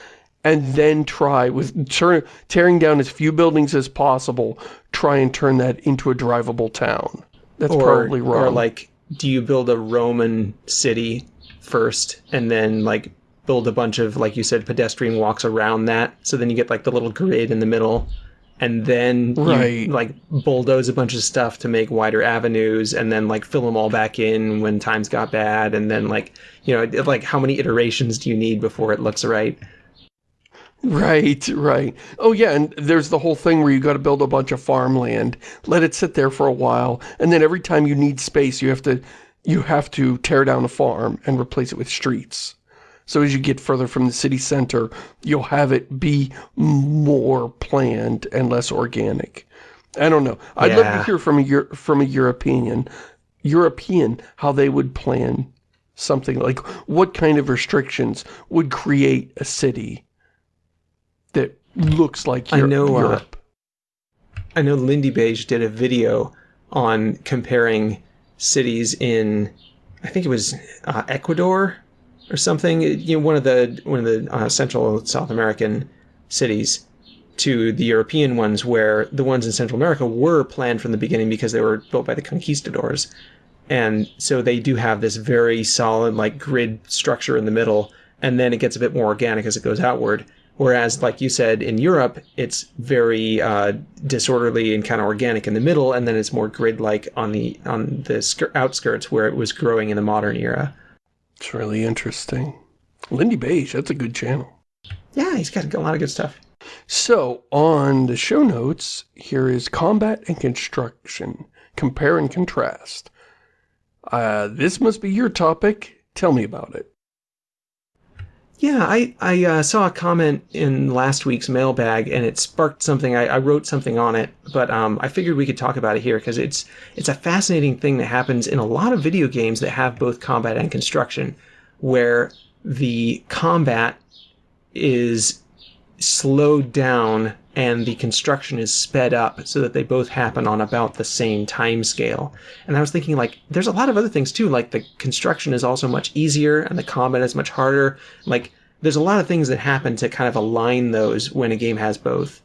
[SPEAKER 1] and then try with turn, tearing down as few buildings as possible try and turn that into a drivable town that's
[SPEAKER 2] or,
[SPEAKER 1] probably wrong
[SPEAKER 2] Or like, do you build a Roman city first and then like build a bunch of, like you said, pedestrian walks around that? So then you get like the little grid in the middle. And then
[SPEAKER 1] Right.
[SPEAKER 2] you like bulldoze a bunch of stuff to make wider avenues and then like fill them all back in when times got bad. And then like, you know, like how many iterations do you need before it looks right?
[SPEAKER 1] right right oh yeah and there's the whole thing where you got to build a bunch of farmland let it sit there for a while and then every time you need space you have to you have to tear down a farm and replace it with streets So as you get further from the city center, you'll have it be more planned and less organic. I don't know. I'd love to hear from a from a European, European how they would plan something like what kind of restrictions would create a city that looks like
[SPEAKER 2] I know, uh,
[SPEAKER 1] Europe.
[SPEAKER 2] I know Lindybeige did a video on comparing cities in, I think it was uh, Ecuador or something. You know, one of the one of the uh, Central South American cities to the European ones, where the ones in Central America were planned from the beginning because they were built by the conquistadors, and so they do have this very solid like grid structure in the middle, and then it gets a bit more organic as it goes outward. Whereas, like you said, in Europe, it's very uh, disorderly and kind of organic in the middle, and then it's more grid-like on the on the skir- outskirts where it was growing in the modern era.
[SPEAKER 1] It's really interesting. Lindybeige, that's a good channel.
[SPEAKER 2] Yeah, he's got a lot of good stuff.
[SPEAKER 1] So, on the show notes, here is combat and construction. Compare and contrast. Uh, this must be your topic. Tell me about it.
[SPEAKER 2] Yeah, I I uh, saw a comment in last week's mailbag, and it sparked something. I, I wrote something on it, but um, I figured we could talk about it here because it's it's a fascinating thing that happens in a lot of video games that have both combat and construction, where the combat is slowed down and the construction is sped up so that they both happen on about the same time scale. And I was thinking like there's a lot of other things too, like the construction is also much easier and the combat is much harder. Like there's a lot of things that happen to kind of align those when a game has both.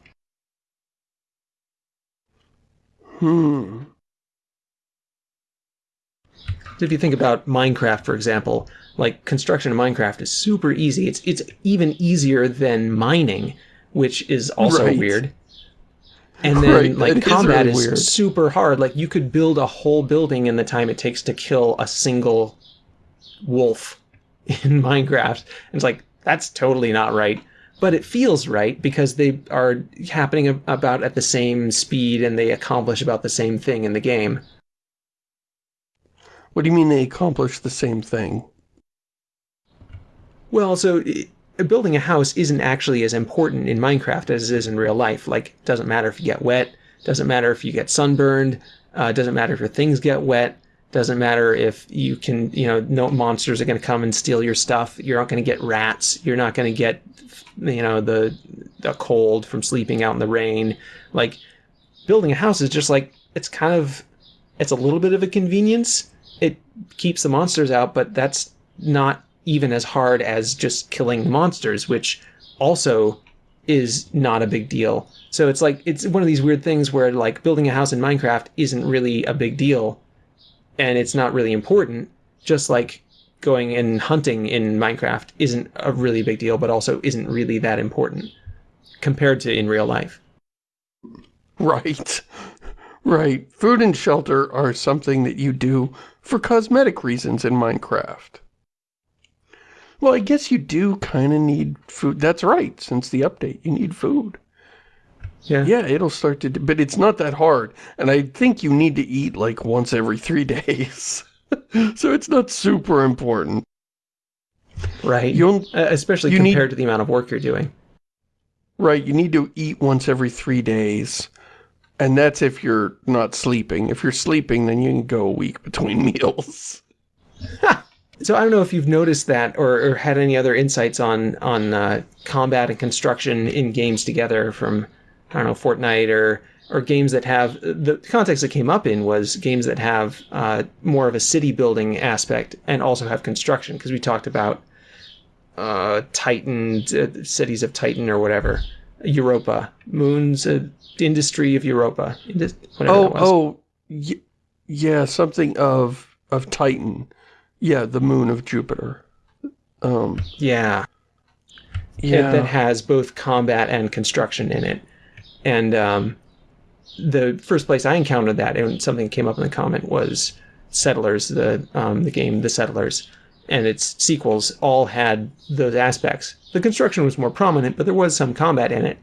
[SPEAKER 1] Hmm.
[SPEAKER 2] If you think about Minecraft, for example, like construction in Minecraft is super easy. It's it's even easier than mining, which is also
[SPEAKER 1] Right.
[SPEAKER 2] weird. And then
[SPEAKER 1] Right,
[SPEAKER 2] like
[SPEAKER 1] is
[SPEAKER 2] combat
[SPEAKER 1] really
[SPEAKER 2] is super hard. Like you could build a whole building in the time it takes to kill a single wolf in Minecraft. And it's like that's totally not right. but it feels right because they are happening about at the same speed and they accomplish about the same thing in the game.
[SPEAKER 1] What do you mean they accomplish the same thing?
[SPEAKER 2] Well, so building a house isn't actually as important in Minecraft as it is in real life. Like, it doesn't matter if you get wet, doesn't matter if you get sunburned, uh, doesn't matter if your things get wet, doesn't matter if you can, you know, no monsters are going to come and steal your stuff. You're not going to get rats. You're not going to get, you know, the, the cold from sleeping out in the rain. Like, building a house is just like, it's kind of, it's a little bit of a convenience. It keeps the monsters out, but that's not even as hard as just killing monsters, which also is not a big deal. So it's like it's one of these weird things where like building a house in Minecraft isn't really a big deal and it's not really important, just like going and hunting in Minecraft isn't a really big deal but also isn't really that important compared to in real life.
[SPEAKER 1] Right. Right. Food and shelter are something that you do for cosmetic reasons in Minecraft. Well, I guess you do kind of need food. That's right. Since the update, you need food.
[SPEAKER 2] Yeah.
[SPEAKER 1] Yeah, it'll start to, but it's not that hard. And I think you need to eat like once every three days. so it's not super important.
[SPEAKER 2] Right. You'll, uh, especially you compared need, to the amount of work you're doing.
[SPEAKER 1] Right. You need to eat once every three days. And that's if you're not sleeping. If you're sleeping, then you can go a week between meals.
[SPEAKER 2] So I don't know if you've noticed that or, or had any other insights on on uh, combat and construction in games together from I don't know Fortnite or or games that have the context that came up in was games that have uh, more of a city building aspect and also have construction because we talked about uh, Titan uh, cities of Titan or whatever Europa moons uh, industry of Europa. Indus
[SPEAKER 1] oh oh yeah something of of Titan. Yeah, the moon of Jupiter. Um,
[SPEAKER 2] yeah. Yeah. It, that has both combat and construction in it. And um, the first place I encountered that, and something came up in the comment, was Settlers, the um, the game The Settlers, and its sequels all had those aspects. The construction was more prominent, but there was some combat in it.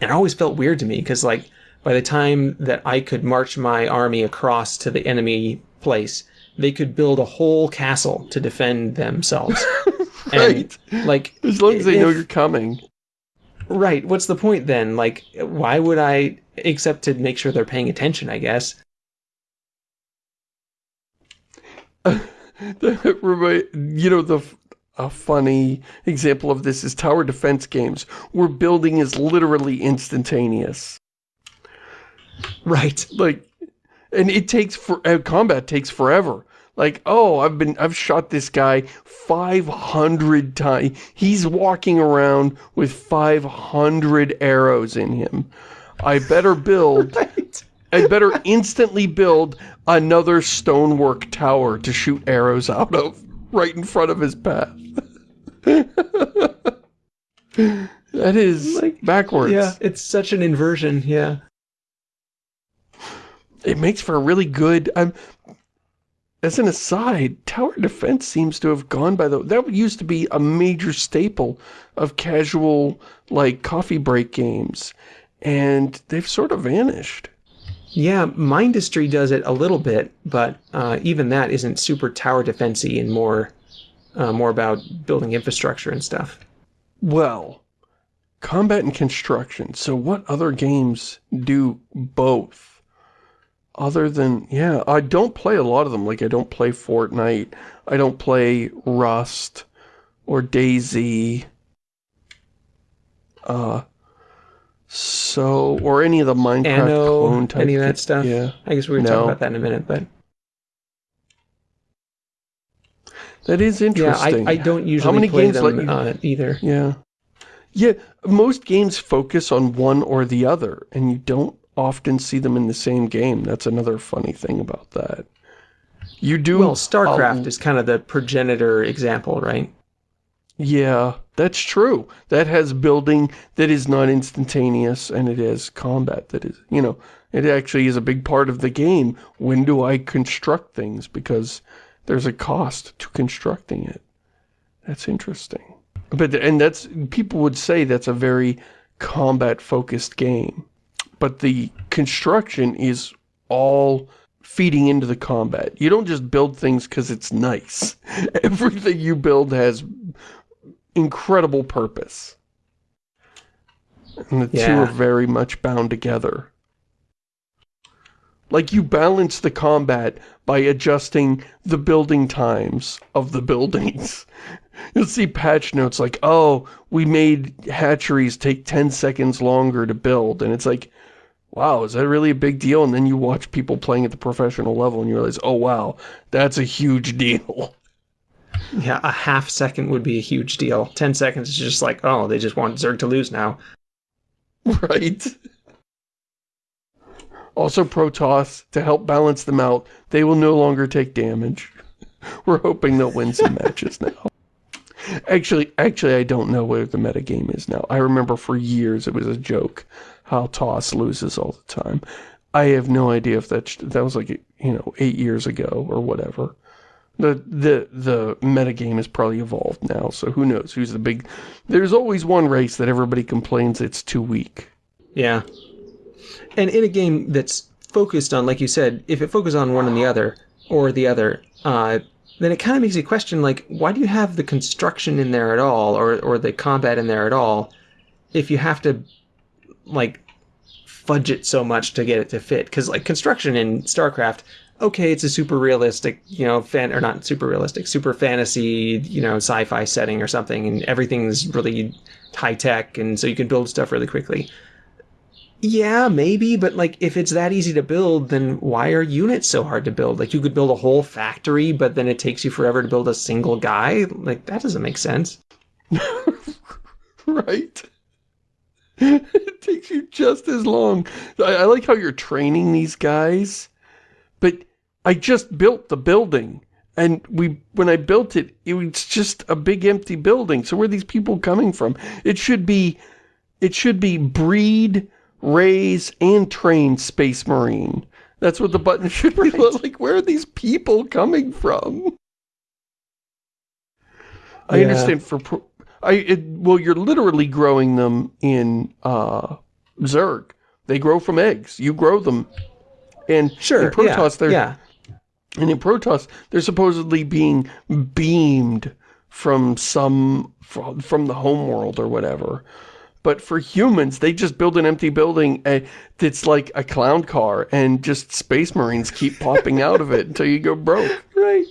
[SPEAKER 2] And it always felt weird to me because, like, by the time that I could march my army across to the enemy place, they could build a whole castle to defend themselves.
[SPEAKER 1] right. And, like as long as they if, know you're coming.
[SPEAKER 2] Right. What's the point then? Like why would I except to make sure they're paying attention, I guess.
[SPEAKER 1] you know the a funny example of this is tower defense games where building is literally instantaneous.
[SPEAKER 2] Right.
[SPEAKER 1] Like and it takes for uh, combat takes forever. Like, oh, I've been I've shot this guy 500 times. He's walking around with 500 arrows in him. I better build right. I better instantly build another stonework tower to shoot arrows out of right in front of his path. that is like backwards.
[SPEAKER 2] Yeah, it's such an inversion, yeah
[SPEAKER 1] it makes for a really good... Um, as an aside, tower defense seems to have gone by the... That used to be a major staple of casual, like, coffee break games. And they've sort of vanished.
[SPEAKER 2] Yeah, Mindustry does it a little bit, but uh, even that isn't super tower defensey and more, uh, more about building infrastructure and stuff.
[SPEAKER 1] Well, combat and construction. So what other games do both? Other than, yeah, I don't play a lot of them. Like, I don't play Fortnite. I don't play Rust or DayZ. Uh, so, or any of the Minecraft
[SPEAKER 2] Anno,
[SPEAKER 1] clone type.
[SPEAKER 2] Any of that stuff? Yeah. I guess we were no. talking about that in a minute, but.
[SPEAKER 1] That is interesting.
[SPEAKER 2] Yeah, I, I don't usually How many play games them you... uh, either.
[SPEAKER 1] Yeah. Yeah, most games focus on one or the other, and you don't often see them in the same game. That's another funny thing about that. You do...
[SPEAKER 2] Well, StarCraft is kind of the progenitor example, right?
[SPEAKER 1] Yeah, that's true. That has building that is not instantaneous, and it has combat that is, you know, it actually is a big part of the game. When do I construct things? Because there's a cost to constructing it. That's interesting. But, and that's, people would say that's a very combat-focused game. But the construction is all feeding into the combat. You don't just build things because it's nice. Everything you build has incredible purpose. And the yeah. two are very much bound together. Like you balance the combat by adjusting the building times of the buildings. You'll see patch notes like, oh, we made hatcheries take 10 seconds longer to build. And it's like, wow, is that really a big deal? And then you watch people playing at the professional level and you realize, oh wow, that's a huge deal.
[SPEAKER 2] Yeah, a half second would be a huge deal. Ten seconds is just like, oh, they just want Zerg to lose now.
[SPEAKER 1] Right. Also Protoss, to help balance them out, they will no longer take damage. We're hoping they'll win some matches now. Actually, actually, I don't know where the metagame is now. I remember for years it was a joke how Toss loses all the time. I have no idea if that that was like you know eight years ago or whatever. The the the metagame has probably evolved now, so who knows who's the big. There's always one race that everybody complains it's too weak.
[SPEAKER 2] Yeah, and in a game that's focused on, like you said, if it focuses on one and the other or the other, uh, then it kind of makes you question, like, why do you have the construction in there at all, or or the combat in there at all, if you have to like fudge it so much to get it to fit? Because like construction in starcraft okay it's a super realistic you know fan or not super realistic super fantasy you know sci-fi setting or something and everything's really high tech and so you can build stuff really quickly yeah maybe but like if it's that easy to build then why are units so hard to build like you could build a whole factory but then it takes you forever to build a single guy like that doesn't make sense
[SPEAKER 1] right it takes you just as long. I, I like how you're training these guys, but I just built the building. And we, when I built it, it was just a big empty building. So where are these people coming from? It should be, it should be breed, raise, and train Space Marine. That's what the button should be right. like. Where are these people coming from? I yeah. understand for I it, well, you're literally growing them in uh, Zerg. They grow from eggs. You grow them, and
[SPEAKER 2] sure,
[SPEAKER 1] in Protoss,
[SPEAKER 2] yeah,
[SPEAKER 1] they're
[SPEAKER 2] yeah.
[SPEAKER 1] and in Protoss, they're supposedly being beamed from some from, from the home world or whatever. But for humans, they just build an empty building that's like a clown car, and just space marines keep popping out of it until you go broke.
[SPEAKER 2] Right.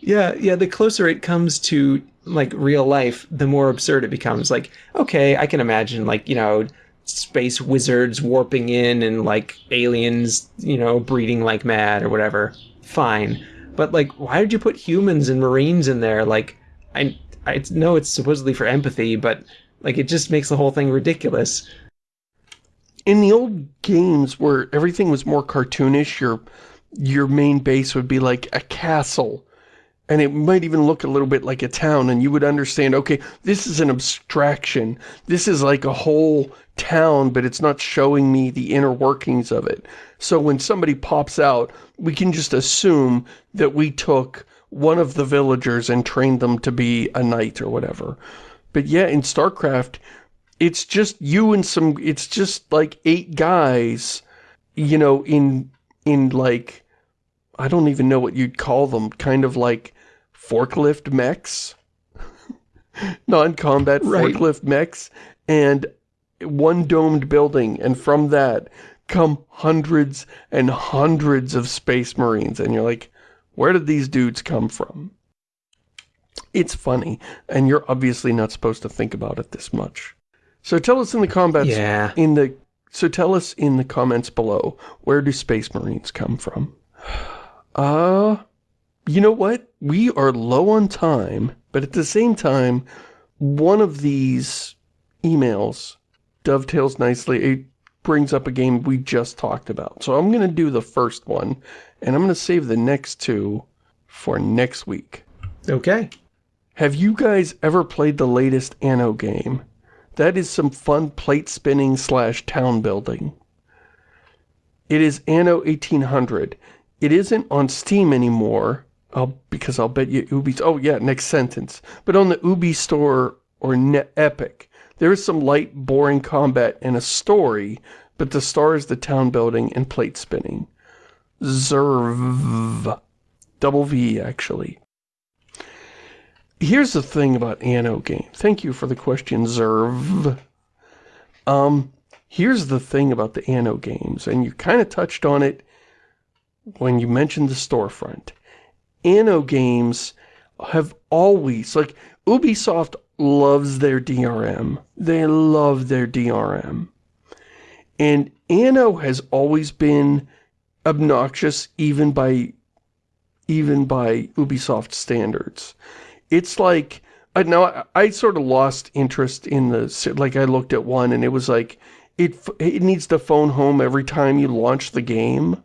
[SPEAKER 2] Yeah, yeah. The closer it comes to like real life, the more absurd it becomes. Like, okay, I can imagine like, you know, space wizards warping in and like aliens, you know, breeding like mad or whatever. Fine. But like, why did you put humans and marines in there? Like, I, I know it's supposedly for empathy, but like, it just makes the whole thing ridiculous.
[SPEAKER 1] In the old games where everything was more cartoonish, your your main base would be like a castle. And it might even look a little bit like a town and you would understand okay this is an abstraction. This is like a whole town but it's not showing me the inner workings of it. So when somebody pops out we can just assume that we took one of the villagers and trained them to be a knight or whatever but yeah in StarCraft it's just you and some it's just like eight guys you know in in like I don't even know what you'd call them, kind of like forklift mechs, non-combat right. forklift mechs, and one domed building, and from that come hundreds and hundreds of space marines, and you're like, where did these dudes come from? It's funny, and you're obviously not supposed to think about it this much. So tell us in the comments,
[SPEAKER 2] yeah.
[SPEAKER 1] in the so tell us in the comments below, where do space marines come from? Uh, you know what? We are low on time, but at the same time, one of these emails dovetails nicely. It brings up a game we just talked about. So I'm going to do the first one, and I'm going to save the next two for next week.
[SPEAKER 2] Okay.
[SPEAKER 1] Have you guys ever played the latest Anno game? That is some fun plate spinning slash town building. It is Anno 1800. It isn't on Steam anymore, I'll, because I'll bet you Ubi's, oh yeah, next sentence. But on the Ubi store or Net Epic, there is some light, boring combat and a story, but the star is the town building and plate spinning. Zerv. Double V, actually. Here's the thing about Anno game. Thank you for the question, Zerv. Um, here's the thing about the Anno games, and you kind of touched on it when you mentioned the storefront. Anno games have always, like, Ubisoft loves their DRM. They love their DRM. And Anno has always been obnoxious even by even by Ubisoft standards. It's like, uh, I know I, I sort of lost interest in the, like I looked at one and it was like, it, it needs to phone home every time you launch the game.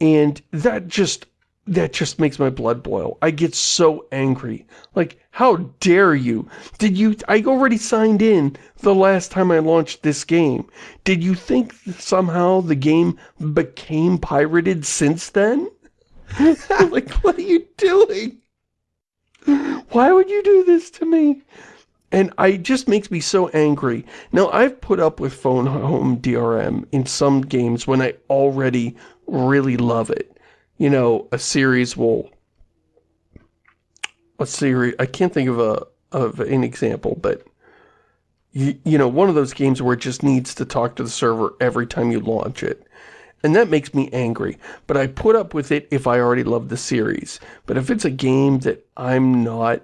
[SPEAKER 1] And that just, that just makes my blood boil. I get so angry. Like, how dare you? Did you, I already signed in the last time I launched this game. Did you think somehow the game became pirated since then? like, what are you doing? Why would you do this to me? And I it just makes me so angry. Now, I've put up with phone home DRM in some games when I already really love it. You know, a series will... A series... I can't think of a of an example, but... You, you know, one of those games where it just needs to talk to the server every time you launch it. And that makes me angry. But I put up with it if I already love the series. But if it's a game that I'm not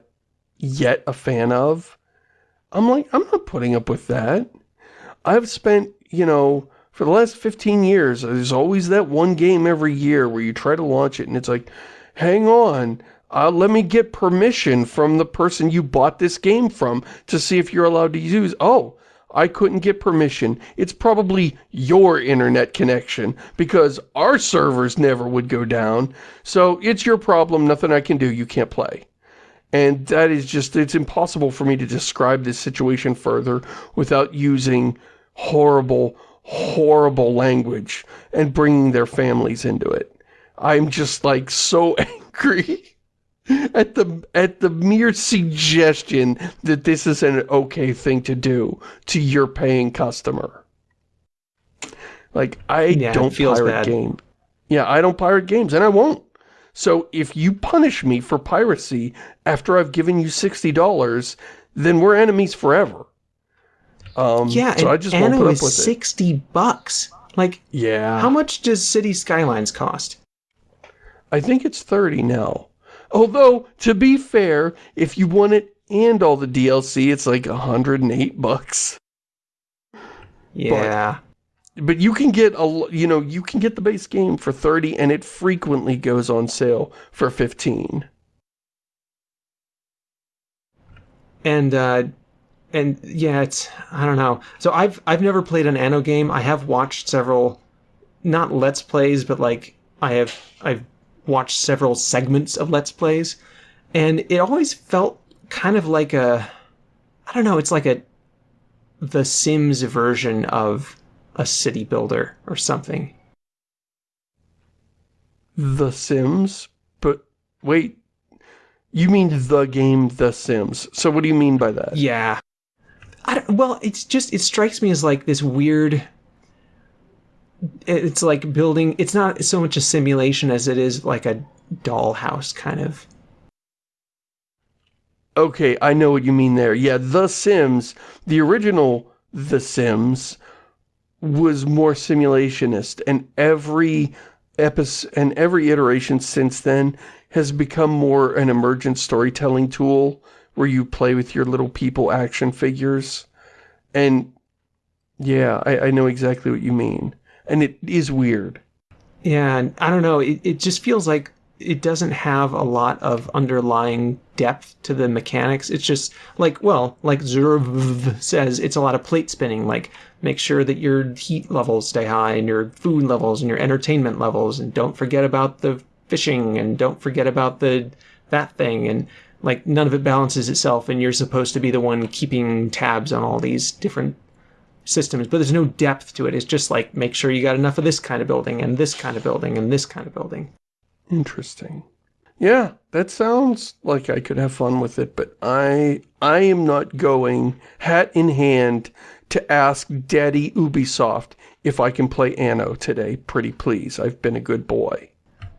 [SPEAKER 1] yet a fan of, I'm like, I'm not putting up with that. I've spent, you know, for the last 15 years, there's always that one game every year where you try to launch it and it's like, hang on, uh, let me get permission from the person you bought this game from to see if you're allowed to use. Oh, I couldn't get permission. It's probably your internet connection because our servers never would go down. So it's your problem, nothing I can do, you can't play. And that is just, it's impossible for me to describe this situation further without using horrible, horrible language and bringing their families into it. I'm just like so angry at the at the mere suggestion that this is an okay thing to do to your paying customer. Like I
[SPEAKER 2] yeah,
[SPEAKER 1] don't pirate
[SPEAKER 2] bad.
[SPEAKER 1] game. Yeah, I don't pirate games and I won't. So if you punish me for piracy after I've given you $60, then we're enemies forever. Um,
[SPEAKER 2] yeah,
[SPEAKER 1] so
[SPEAKER 2] and
[SPEAKER 1] I just won't put up with
[SPEAKER 2] 60 bucks. Like,
[SPEAKER 1] yeah.
[SPEAKER 2] how much does City Skylines cost?
[SPEAKER 1] I think it's 30 now. Although, to be fair, if you want it and all the DLC, it's like 108 bucks.
[SPEAKER 2] Yeah.
[SPEAKER 1] But, but you can get a, you know, you can get the base game for 30 and it frequently goes on sale for 15.
[SPEAKER 2] And uh and yeah, it's I don't know. So I've I've never played an Anno game. I have watched several not let's plays, but like I have I've watched several segments of Let's Plays, and it always felt kind of like a, I don't know, it's like a, The Sims version of a city builder or something.
[SPEAKER 1] The Sims? But, wait, you mean the game The Sims. So what do you mean by that?
[SPEAKER 2] Yeah. well, it's just, it strikes me as like this weird it's like building it's not so much a simulation as it is like a dollhouse kind of.
[SPEAKER 1] Okay i know what you mean there. Yeah the sims the original the sims was more simulationist and every episode and every iteration since then has become more an emergent storytelling tool where you play with your little people action figures. And yeah I, I know exactly what you mean and it is weird.
[SPEAKER 2] Yeah, I don't know. It, it just feels like it doesn't have a lot of underlying depth to the mechanics. It's just like, well, like Zurv says, it's a lot of plate spinning. Like, make sure that your heat levels stay high and your food levels and your entertainment levels, and don't forget about the fishing and don't forget about the that thing and like none of it balances itself and you're supposed to be the one keeping tabs on all these different systems, but there's no depth to it. It's just like make sure you got enough of this kind of building and this kind of building and this kind of building.
[SPEAKER 1] Interesting. Yeah, that sounds like I could have fun with it, but I I am not going, hat in hand, to ask Daddy Ubisoft if I can play Anno today. Pretty please, I've been a good boy.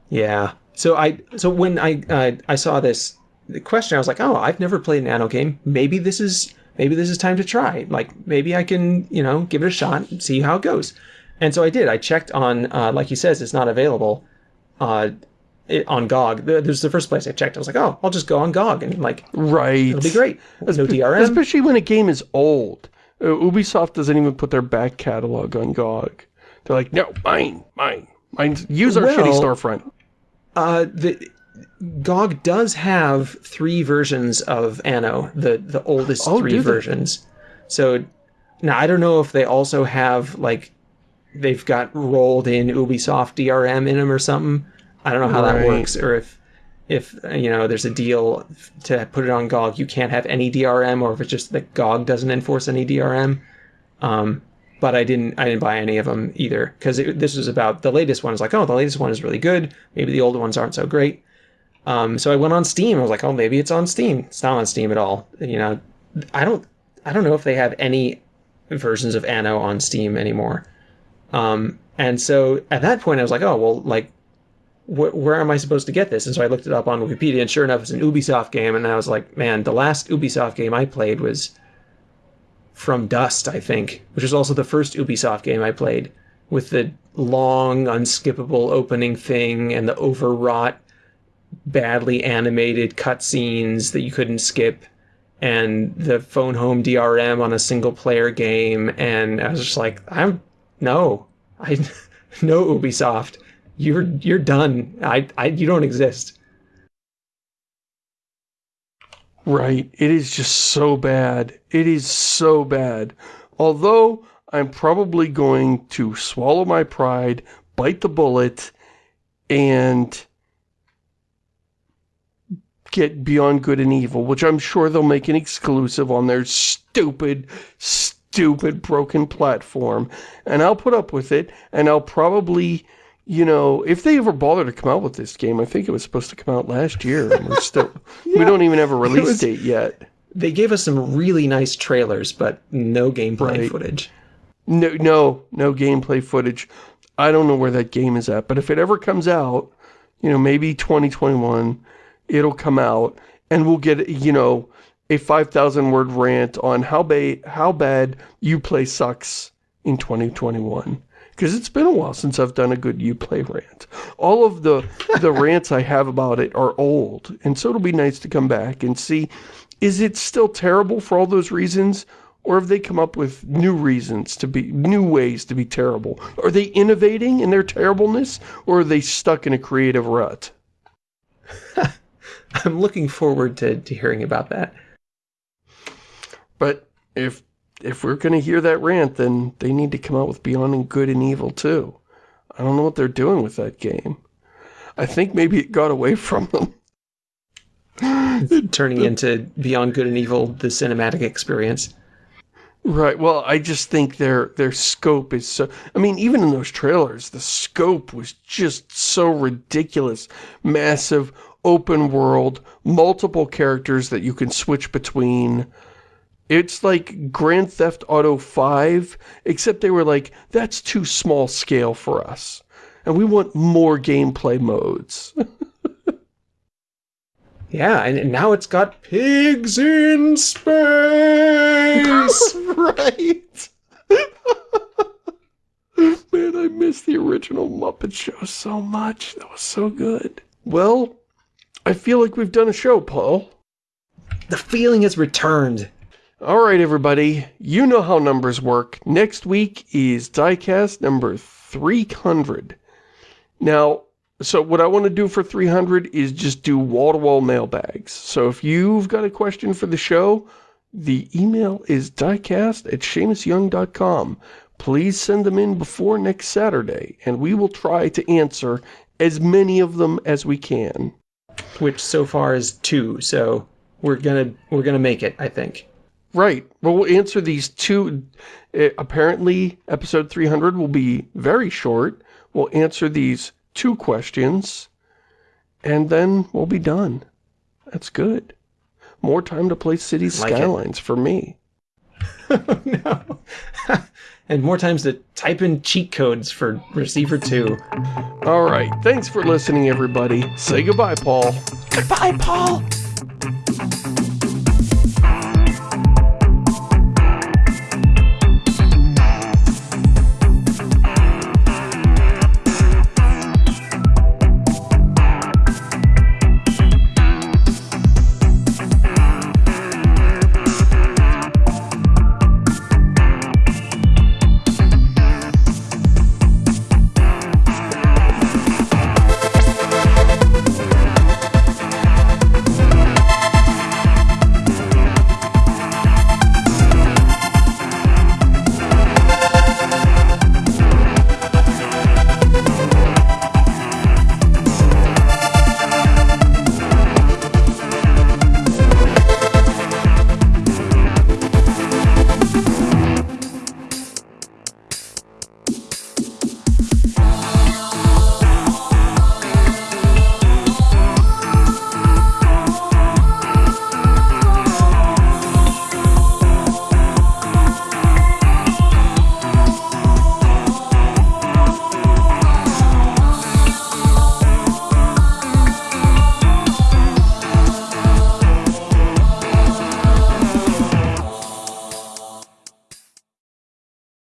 [SPEAKER 2] Yeah. So I so when I uh, I saw this the question, I was like, oh, I've never played an Anno game. Maybe this is maybe this is time to try. Like maybe I can you know give it a shot and see how it goes. And so I did. I checked on uh, like he says, it's not available. Uh, it, on GOG. There's the first place I checked. I was like, oh, I'll just go on GOG and like,
[SPEAKER 1] right,
[SPEAKER 2] it'll be great. No DRM,
[SPEAKER 1] especially when a game is old. Uh, Ubisoft doesn't even put their back catalog on GOG. They're like, no, mine, mine, mine. Use our well, shitty storefront.
[SPEAKER 2] Uh, the GOG does have three versions of Anno, the the oldest oh, three versions. So now I don't know if they also have like they've got rolled in Ubisoft DRM in them or something. I don't know how right. that works, or if if you know there's a deal to put it on GOG, you can't have any DRM, or if it's just that GOG doesn't enforce any DRM. Um, but I didn't I didn't buy any of them either because this was about the latest one. Is like, oh, the latest one is really good. Maybe the older ones aren't so great. Um, so I went on Steam. I was like, oh, maybe it's on Steam. It's not on Steam at all. You know, I don't I don't know if they have any versions of Anno on Steam anymore. Um, and so at that point, I was like, oh well, like wh- where am I supposed to get this? And so I looked it up on Wikipedia, and sure enough, it's an Ubisoft game. And I was like, man, the last Ubisoft game I played was From Dust, I think, which was also the first Ubisoft game I played with the long, unskippable opening thing and the overwrought, badly animated cutscenes that you couldn't skip and the phone home DRM on a single player game. And I was just like, I'm no, I no Ubisoft you're you're done. I, I you don't exist.
[SPEAKER 1] Right. It is just so bad. It is so bad. Although I'm probably going to swallow my pride, bite the bullet, and get Beyond Good and Evil, which I'm sure they'll make an exclusive on their stupid, stupid broken platform. And I'll put up with it, and I'll probably you know, if they ever bother to come out with this game, I think it was supposed to come out last year. And we're still, yeah. we don't even have a release was, date yet.
[SPEAKER 2] They gave us some really nice trailers, but no gameplay right. footage.
[SPEAKER 1] No, no, no gameplay footage. I don't know where that game is at, but if it ever comes out, you know, maybe 2021, it'll come out and we'll get, you know, a 5,000 word rant on how, ba how bad Uplay sucks in 2021 because it's been a while since I've done a good Uplay rant. All of the the rants I have about it are old, and so it'll be nice to come back and see, is it still terrible for all those reasons, or have they come up with new reasons to be, new ways to be terrible? Are they innovating in their terribleness, or are they stuck in a creative rut?
[SPEAKER 2] I'm looking forward to, to hearing about that.
[SPEAKER 1] But if if we're going to hear that rant, then they need to come out with Beyond and Good and Evil too. I don't know what they're doing with that game. I think maybe it got away from them.
[SPEAKER 2] turning into Beyond Good and Evil, the cinematic experience.
[SPEAKER 1] Right. Well, I just think their their scope is so... I mean, even in those trailers, the scope was just so ridiculous. Massive, open world, multiple characters that you can switch between. It's like Grand Theft Auto 5, except they were like, that's too small scale for us. And we want more gameplay modes.
[SPEAKER 2] yeah, and now it's got pigs in space!
[SPEAKER 1] right! Man, I miss the original Muppet Show so much. That was so good. Well, I feel like we've done a show, Paul.
[SPEAKER 2] The feeling has returned.
[SPEAKER 1] All right, everybody, you know how numbers work. Next week is diecast number 300. Now, so what I want to do for 300 is just do wall-to-wall -wall mailbags. So if you've got a question for the show, the email is diecast at ShamusYoung.com. Please send them in before next Saturday, and we will try to answer as many of them as we can.
[SPEAKER 2] Which so far is two, so we're gonna we're gonna make it, I think.
[SPEAKER 1] Right. Well, we'll answer these two. Uh, apparently, episode 300 will be very short. We'll answer these two questions. and then we'll be done. That's good. More time to play City
[SPEAKER 2] Like it.
[SPEAKER 1] Skylines for me.
[SPEAKER 2] no. and more times to type in cheat codes for Receiver 2.
[SPEAKER 1] All right. Thanks for listening, everybody. Say goodbye, Paul.
[SPEAKER 2] Goodbye, Paul!